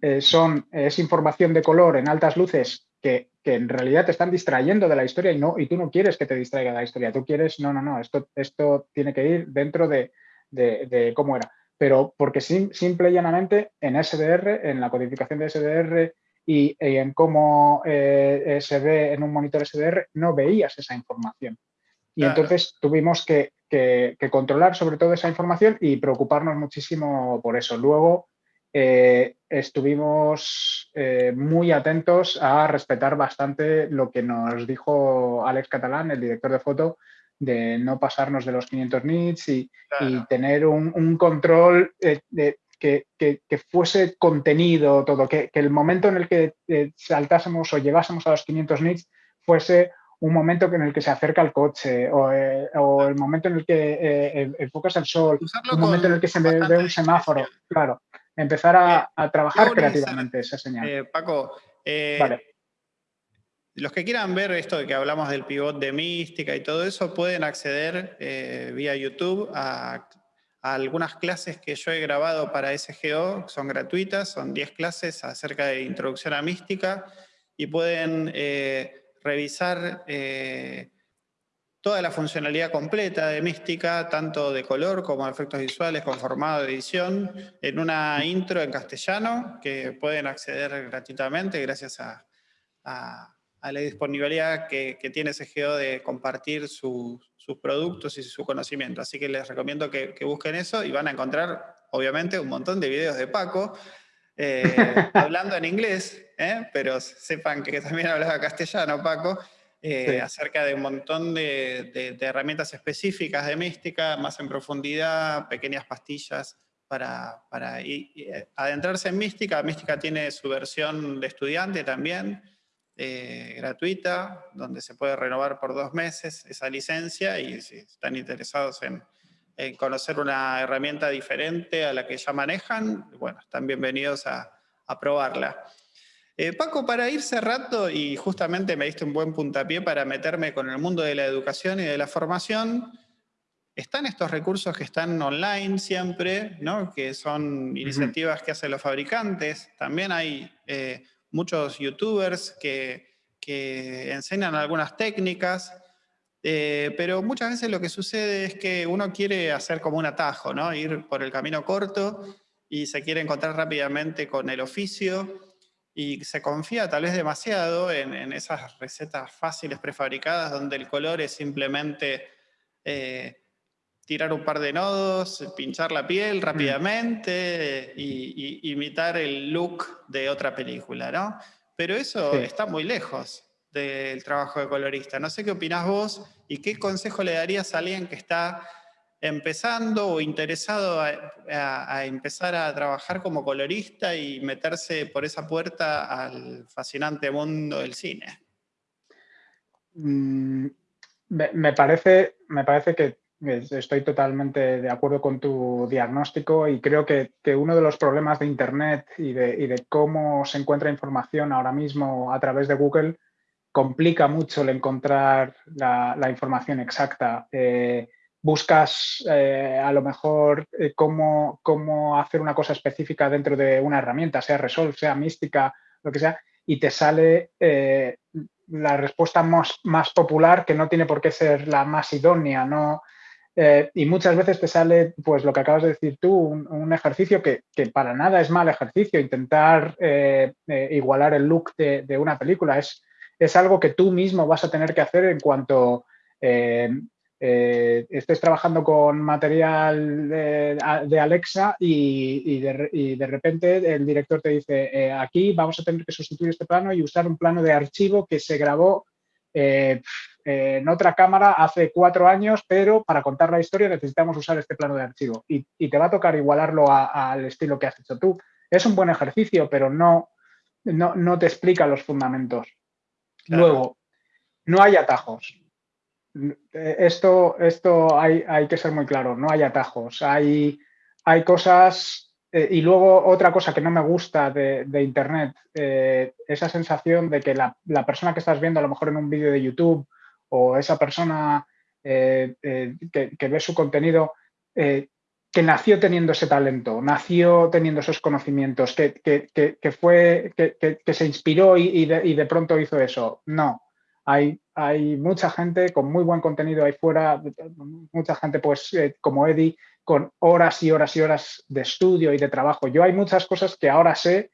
eh, son, es información de color en altas luces que, en realidad te están distrayendo de la historia y, no, y tú no quieres que te distraiga de la historia. Tú quieres, no, no, no, esto, esto tiene que ir dentro de, cómo era. Pero porque simple y llanamente en SDR, en la codificación de SDR y, en cómo eh, se ve en un monitor SDR, no veías esa información. Y entonces tuvimos que, controlar sobre todo esa información y preocuparnos muchísimo por eso. Luego eh, estuvimos eh, muy atentos a respetar bastante lo que nos dijo Alex Catalán, el director de foto, de no pasarnos de los 500 nits y, tener un, control de, que, fuese contenido todo, que, el momento en el que eh, saltásemos o llegásemos a los 500 nits fuese un momento en el que se acerca el coche o, eh, el momento en el que eh, enfocas el sol, un momento en el que se ve, un semáforo, claro. Empezar a, trabajar creativamente esa señal. Paco, los que quieran ver esto de que hablamos del pivot de mística y todo eso, pueden acceder vía YouTube a algunas clases que yo he grabado para SGO, son gratuitas, son 10 clases acerca de introducción a mística y pueden eh, revisar eh, toda la funcionalidad completa de mística, tanto de color como efectos visuales, con formato de edición, en una intro en castellano que pueden acceder gratuitamente gracias a, la disponibilidad que, tiene SGO de compartir sus sus productos y su conocimiento. Así que les recomiendo que, busquen eso y van a encontrar, obviamente, un montón de videos de Paco eh, hablando en inglés, ¿eh? pero sepan que también hablaba castellano, Paco, eh, acerca de un montón de, herramientas específicas de mística, más en profundidad, pequeñas pastillas para, para adentrarse en mística. Mística tiene su versión de estudiante también, eh, gratuita, donde se puede renovar por dos meses esa licencia y si están interesados en, conocer una herramienta diferente a la que ya manejan, bueno, están bienvenidos a, probarla. Eh, Paco, para ir cerrando, y justamente me diste un buen puntapié para meterme con el mundo de la educación y de la formación, están estos recursos que están online siempre, ¿no? que son iniciativas que hacen los fabricantes. También hay eh, muchos youtubers que, enseñan algunas técnicas, eh, pero muchas veces lo que sucede es que uno quiere hacer como un atajo, ¿no? ir por el camino corto y se quiere encontrar rápidamente con el oficio y se confía tal vez demasiado en, esas recetas fáciles prefabricadas donde el color es simplemente eh, tirar un par de nodos, pinchar la piel mm. rápidamente y, imitar el look de otra película, ¿no? Pero eso está muy lejos del trabajo de colorista. No sé qué opinás vos y qué consejo le darías a alguien que está empezando o interesado a, empezar a trabajar como colorista y meterse por esa puerta al fascinante mundo del cine. Mm, me, parece, me parece que Estoy totalmente de acuerdo con tu diagnóstico y creo que, uno de los problemas de Internet y de, cómo se encuentra información ahora mismo a través de Google complica mucho el encontrar la, información exacta. Eh, buscas eh, a lo mejor eh, cómo, cómo, hacer una cosa específica dentro de una herramienta, sea Resolve, sea Mística, lo que sea, y te sale la respuesta más, más, popular que no tiene por qué ser la más idónea, ¿no? Eh, y muchas veces te sale, pues lo que acabas de decir tú, un, ejercicio que, para nada es mal ejercicio, intentar eh, eh, igualar el look de, una película. Es, es, algo que tú mismo vas a tener que hacer en cuanto estés trabajando con material de, Alexa y, de, repente el director te dice, aquí vamos a tener que sustituir este plano y usar un plano de archivo que se grabó en otra cámara hace cuatro años, pero para contar la historia necesitamos usar este plano de archivo y, te va a tocar igualarlo al estilo que has hecho tú. Es un buen ejercicio, pero no, no, te explica los fundamentos. Luego, no hay atajos. Esto, esto hay, hay, que ser muy claro, no hay atajos. Hay, hay cosas eh, y luego otra cosa que no me gusta de, Internet, eh, esa sensación de que la, la, persona que estás viendo a lo mejor en un vídeo de YouTube o esa persona eh, eh, que, ve su contenido eh, que nació teniendo ese talento, nació teniendo esos conocimientos, que, fue, que, se inspiró y, de, pronto hizo eso. No, hay, hay, mucha gente con muy buen contenido ahí fuera, mucha gente pues como Eddie, con horas y horas y horas de estudio y de trabajo. Yo hay muchas cosas que ahora sé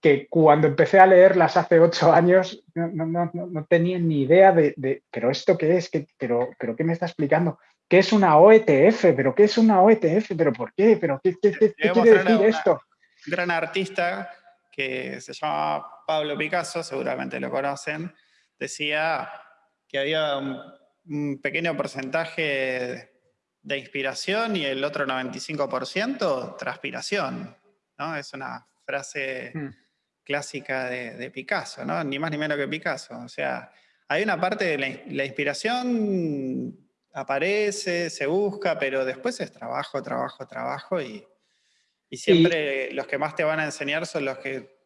que cuando empecé a leerlas hace ocho años no, tenía ni idea de, pero esto qué es, pero, pero qué me está explicando, qué es una OETF, pero qué es una OETF, pero por qué, pero qué, quiere decir esto. Un gran artista que se llama Pablo Picasso, seguramente lo conocen, decía que había un, pequeño porcentaje de inspiración y el otro 95% transpiración. ¿no? Es una frase... Hmm clásica de, Picasso, ¿no? Ni más ni menos que Picasso. O sea, hay una parte de la, inspiración aparece, se busca, pero después es trabajo, trabajo, trabajo y, siempre los que más te van a enseñar son los que,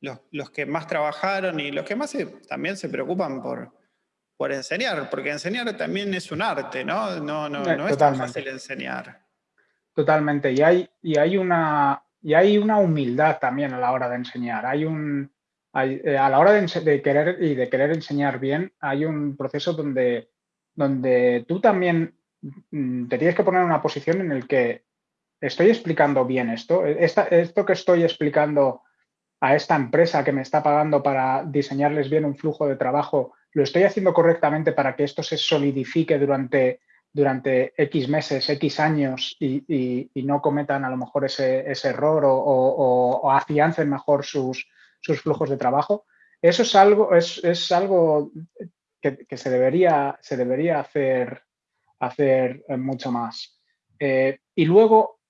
los, que más trabajaron y los que más también se preocupan por, por enseñar, porque enseñar también es un arte, ¿no? No, no, no es tan fácil enseñar. Totalmente, y hay, y hay una, y hay una humildad también a la hora de enseñar. Hay un, eh, a la hora de, querer y de querer enseñar bien, hay un proceso donde, donde tú también mm, te tienes que poner en una posición en el que estoy explicando bien esto. esto que estoy explicando a esta empresa que me está pagando para diseñarles bien un flujo de trabajo, lo estoy haciendo correctamente para que esto se solidifique durante durante X meses, X años y, no cometan a lo mejor ese, error o, afiancen mejor sus, flujos de trabajo. Eso es algo, es, algo que, se, debería, se debería hacer, hacer mucho más. Eh, y luego,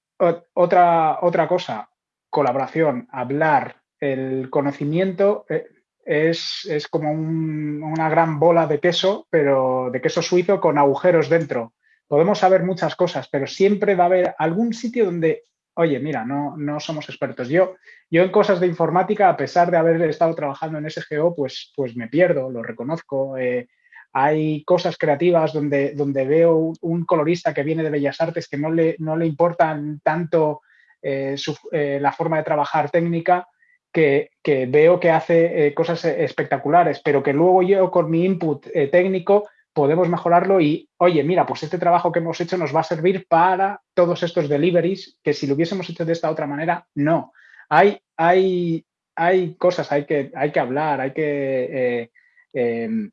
otra, otra cosa, colaboración, hablar, el conocimiento eh, es, como una gran bola de queso, pero de queso suizo con agujeros dentro. Podemos saber muchas cosas, pero siempre va a haber algún sitio donde, oye, mira, no, no somos expertos. Yo, yo en cosas de informática, a pesar de haber estado trabajando en SGO, pues, pues me pierdo, lo reconozco. Eh, hay cosas creativas donde, donde veo un colorista que viene de Bellas Artes que no le, no le importan tanto eh, eh, la forma de trabajar técnica, que, veo que hace cosas espectaculares, pero que luego yo con mi input técnico podemos mejorarlo y, oye, mira, pues este trabajo que hemos hecho nos va a servir para todos estos deliveries que si lo hubiésemos hecho de esta otra manera, no. Hay, hay, hay cosas, hay que, hay que hablar, hay que eh, em,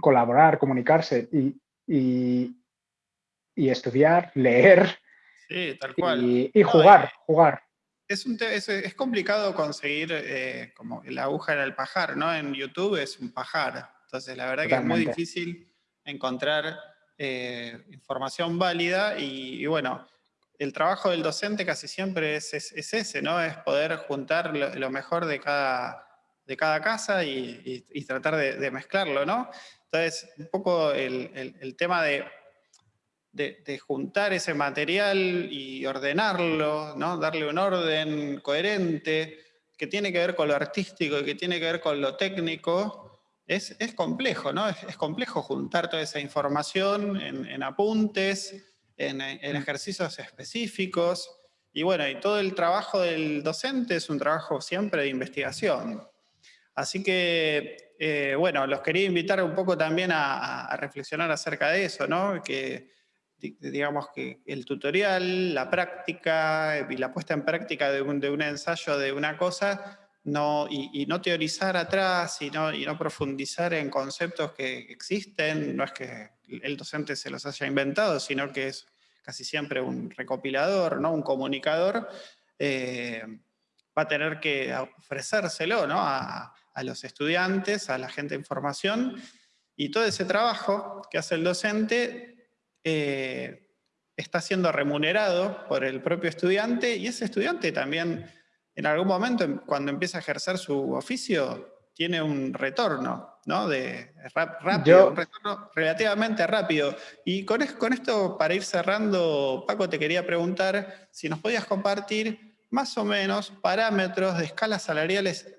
colaborar, comunicarse y, y, estudiar, leer y, jugar, jugar. Es, un es, complicado conseguir eh, como la aguja en el pajar, ¿no? En YouTube es un pajar. Entonces, la verdad que es muy difícil encontrar eh, información válida y, bueno, el trabajo del docente casi siempre es, ese, ¿no? Es poder juntar lo, mejor de cada, de cada casa y, tratar de, mezclarlo, ¿no? Entonces, un poco el, tema de, de, juntar ese material y ordenarlo, ¿no? Darle un orden coherente, que tiene que ver con lo artístico y que tiene que ver con lo técnico, es, complejo, ¿no? Es, complejo juntar toda esa información en, apuntes, en, en, ejercicios específicos, y bueno, y todo el trabajo del docente es un trabajo siempre de investigación. Así que, eh, bueno, los quería invitar un poco también a, reflexionar acerca de eso, ¿no? Que, digamos que el tutorial, la práctica y la puesta en práctica de un, de un ensayo de una cosa, no, y, no teorizar atrás y no, y no profundizar en conceptos que existen, no es que el docente se los haya inventado, sino que es casi siempre un recopilador, ¿no? un comunicador, eh, va a tener que ofrecérselo a, los estudiantes, a la gente de información, y todo ese trabajo que hace el docente eh, está siendo remunerado por el propio estudiante, y ese estudiante también, en algún momento, cuando empieza a ejercer su oficio, tiene un retorno, ¿no? De rápido, un retorno relativamente rápido. Y con, con esto, para ir cerrando, Paco, te quería preguntar si nos podías compartir más o menos parámetros de escalas salariales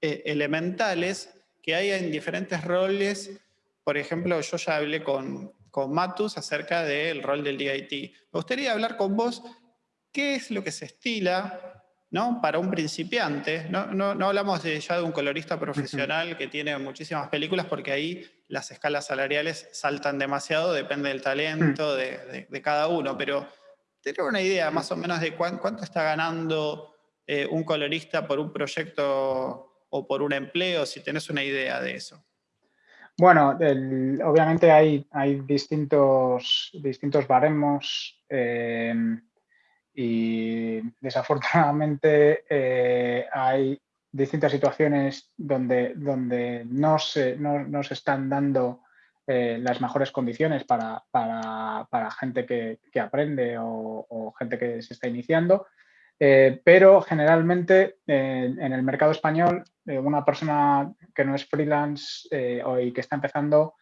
eh, elementales que hay en diferentes roles. Por ejemplo, yo ya hablé con, con Matus acerca del rol del DIT. Me gustaría hablar con vos qué es lo que se estila ¿no? Para un principiante, no, no, hablamos de, ya de un colorista profesional que tiene muchísimas películas porque ahí las escalas salariales saltan demasiado, depende del talento de, cada uno, pero tener una idea más o menos de cuánto está ganando eh, un colorista por un proyecto o por un empleo, si tenés una idea de eso. Bueno, obviamente hay, hay distintos, distintos baremos. Eh, y desafortunadamente eh, hay distintas situaciones donde, donde no, se, no, se están dando eh, las mejores condiciones para, para, gente que, que aprende o, gente que se está iniciando, eh, pero generalmente en el mercado español una persona que no es freelance y que está empezando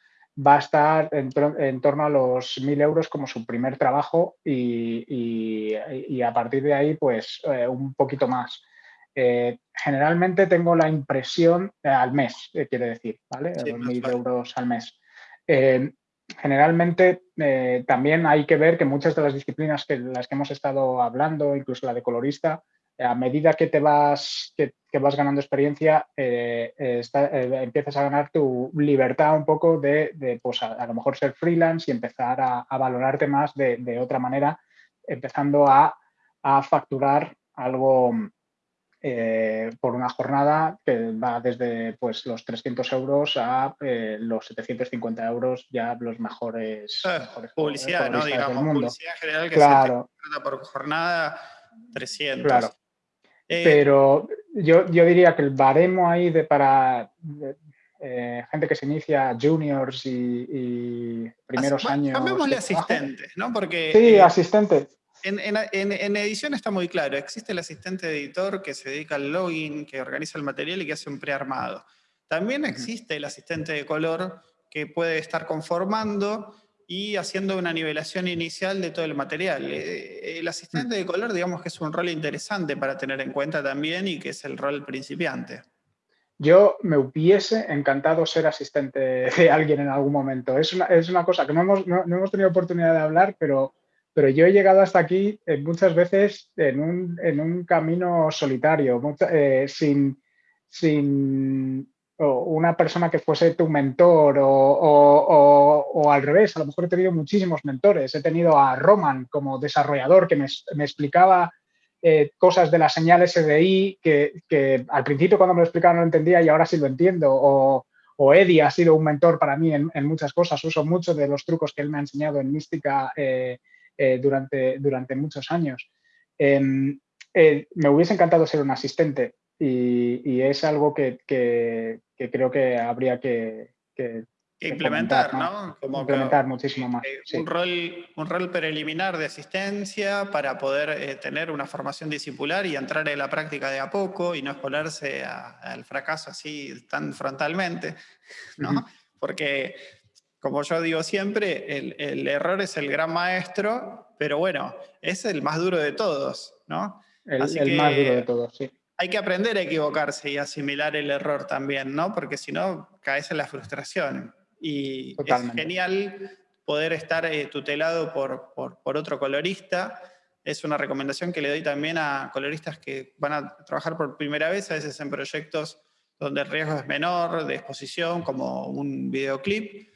va a estar en, torno a los 1.000 euros como su primer trabajo y, a partir de ahí pues eh, un poquito más. Eh, generalmente tengo la impresión eh, al mes, quiere decir, ¿vale? 1.000 euros al mes. Generalmente también hay que ver que muchas de las disciplinas que las que hemos estado hablando, incluso la de colorista, a medida que te vas, que, vas ganando experiencia, eh, eh, eh, empiezas a ganar tu libertad un poco de, pues a, lo mejor ser freelance y empezar a, valorarte más de, otra manera, empezando a, facturar algo por una jornada que va desde pues, los 300 euros a los 750 euros, ya los mejores, publicidad, ¿no? Digamos, publicidad general que claro. se por jornada 300. Claro. Eh, Pero yo, yo, diría que el baremo ahí de para eh, gente que se inicia juniors y, primeros años... Llamémosle asistentes, ¿no? Porque, sí, eh, asistentes. En, en, edición está muy claro, existe el asistente de editor que se dedica al login, que organiza el material y que hace un prearmado. También existe el asistente de color que puede estar conformando y haciendo una nivelación inicial de todo el material. Eh, el asistente de color, digamos que es un rol interesante para tener en cuenta también y que es el rol principiante. Yo me hubiese encantado ser asistente de alguien en algún momento. Es una, es una cosa que no hemos, no, hemos, tenido oportunidad de hablar, pero, pero yo he llegado hasta aquí eh, muchas veces en un, en un camino solitario, eh, sin, sin o una persona que fuese tu mentor o, al revés, a lo mejor he tenido muchísimos mentores. He tenido a Roman como desarrollador que me, explicaba eh, cosas de las señales SDI que, que, al principio cuando me lo explicaba no lo entendía y ahora sí lo entiendo. O, Eddie ha sido un mentor para mí en, muchas cosas. Uso muchos de los trucos que él me ha enseñado en mística eh, durante, durante muchos años. Em, me hubiese encantado ser un asistente y, es algo que, creo que habría que, implementar, ¿no? implementar muchísimo más. un, rol, un rol preliminar de asistencia para poder eh, tener una formación discipular y entrar en la práctica de a poco y no exponerse al fracaso así tan frontalmente, ¿no? Porque, como yo digo siempre, el, error es el gran maestro, pero bueno, es el más duro de todos, ¿no? El, el más duro de todos, sí hay que aprender a equivocarse y asimilar el error también, ¿no? Porque si no, caes en la frustración. Y es genial poder estar eh, tutelado por, por, otro colorista. Es una recomendación que le doy también a coloristas que van a trabajar por primera vez, a veces en proyectos donde el riesgo es menor de exposición, como un videoclip,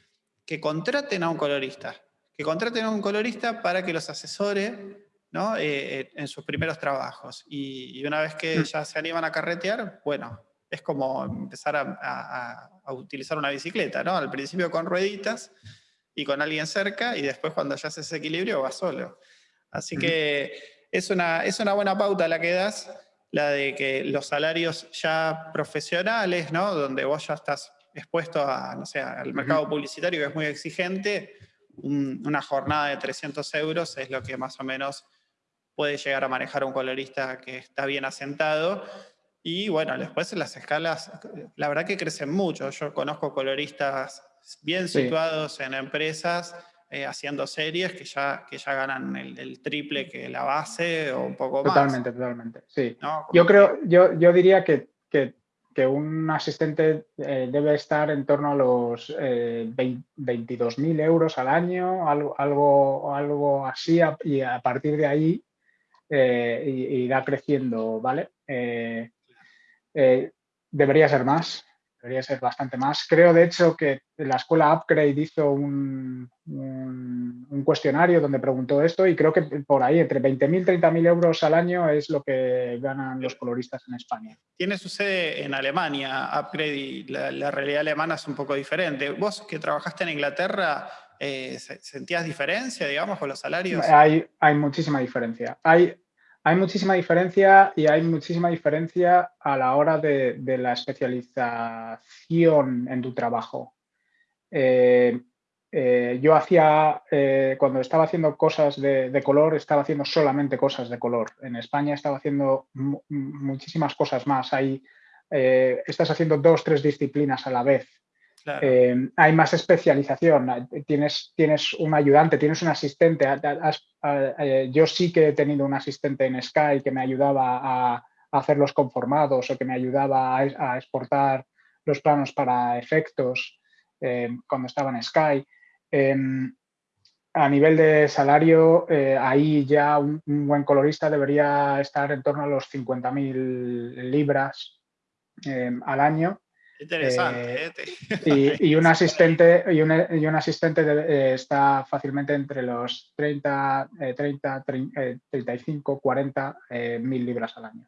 que contraten a un colorista. Que contraten a un colorista para que los asesore ¿no? Eh, eh, en sus primeros trabajos. Y, una vez que mm. ya se animan a carretear, bueno, es como empezar a, utilizar una bicicleta, ¿no? Al principio con rueditas y con alguien cerca y después cuando ya haces equilibrio va solo. Así que es una, es una buena pauta la que das, la de que los salarios ya profesionales, ¿no? Donde vos ya estás expuesto a, no sé, al mercado publicitario que es muy exigente, una jornada de 300 euros es lo que más o menos puede llegar a manejar un colorista que está bien asentado y bueno, después las escalas, la verdad que crecen mucho. Yo conozco coloristas bien situados en empresas eh, haciendo series que ya, que ya ganan el, triple que la base o un poco más. Totalmente, totalmente, sí. Yo creo, yo, yo diría que, que, que un asistente eh, debe estar en torno a los eh, 22.000 euros al año, algo, algo, algo así, y a partir de ahí eh, irá creciendo, ¿vale? Eh, debería ser más, debería ser bastante más. Creo, de hecho, que la escuela Upgrade hizo un, un, cuestionario donde preguntó esto y creo que por ahí entre 20.000 y 30.000 euros al año es lo que ganan los coloristas en España. Tiene su sede en Alemania, Upgrade, y la, realidad alemana es un poco diferente. Vos que trabajaste en Inglaterra, eh, ¿sentías diferencia, digamos, con los salarios? Hay, hay muchísima diferencia. Hay, hay muchísima diferencia y hay muchísima diferencia a la hora de, la especialización en tu trabajo. Eh, eh, yo hacía, eh, cuando estaba haciendo cosas de, color, estaba haciendo solamente cosas de color. En España estaba haciendo muchísimas cosas más. Hay, estás haciendo dos, tres disciplinas a la vez. Eh, hay más especialización, tienes, tienes un ayudante, tienes un asistente. Eh, yo sí que he tenido un asistente en Sky que me ayudaba a, hacer los conformados o que me ayudaba a, exportar los planos para efectos eh, cuando estaba en Sky. Em, a nivel de salario, ahí ya un, buen colorista debería estar en torno a los 50.000 libras em, al año Interesante. Eh, ¿eh? y, un asistente, y un, y un asistente eh, está fácilmente entre los 30, 30, 35, 40 mil libras al año.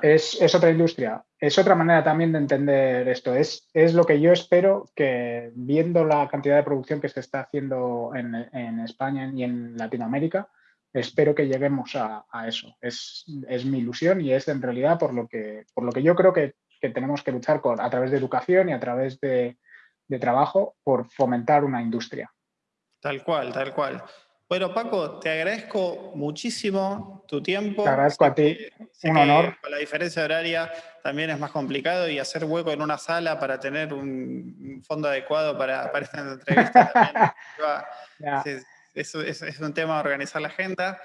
Es, es, otra industria, es otra manera también de entender esto. Es, es lo que yo espero que viendo la cantidad de producción que se está haciendo en, en España y en Latinoamérica, espero que lleguemos a, a eso. Es, es, mi ilusión y es en realidad por lo que, por lo que yo creo que que tenemos que luchar con, a través de educación y a través de, trabajo por fomentar una industria. Tal cual, tal cual. Bueno, Paco, te agradezco muchísimo tu tiempo. Te agradezco a ti, un honor. Con la diferencia horaria también es más complicado y hacer hueco en una sala para tener un fondo adecuado para, para esta entrevista también es, es, un tema de organizar la agenda.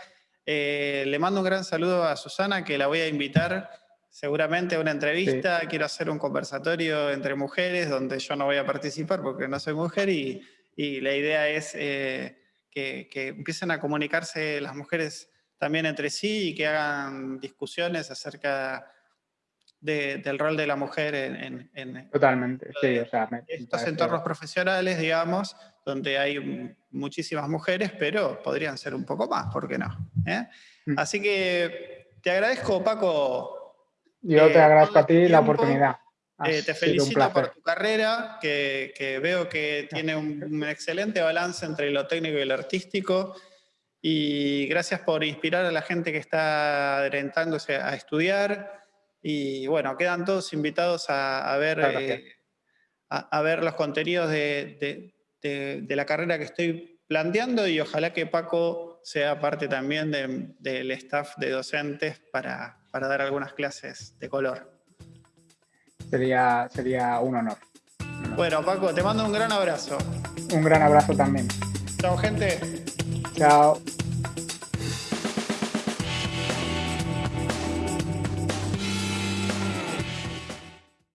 Eh, le mando un gran saludo a Susana, que la voy a invitar seguramente una entrevista, quiero hacer un conversatorio entre mujeres donde yo no voy a participar porque no soy mujer y, la idea es eh, que, empiecen a comunicarse las mujeres también entre sí y que hagan discusiones acerca del rol de la mujer en, Totalmente, sí, estos entornos profesionales, digamos, donde hay muchísimas mujeres, pero podrían ser un poco más, ¿por qué no? ¿Eh? Mm. Así que te agradezco, Paco, yo te eh, agradezco a ti la oportunidad. Eh, te felicito por tu carrera, que, veo que tiene un, excelente balance entre lo técnico y lo artístico. Y gracias por inspirar a la gente que está adelantándose a estudiar. Y bueno, quedan todos invitados a, ver, eh, a, ver los contenidos de, de, la carrera que estoy planteando y ojalá que Paco sea parte también del staff de docentes para, para, dar algunas clases de color. Sería, sería un honor. Bueno, Paco, te mando un gran abrazo. Un gran abrazo también. Chao, gente. Chao.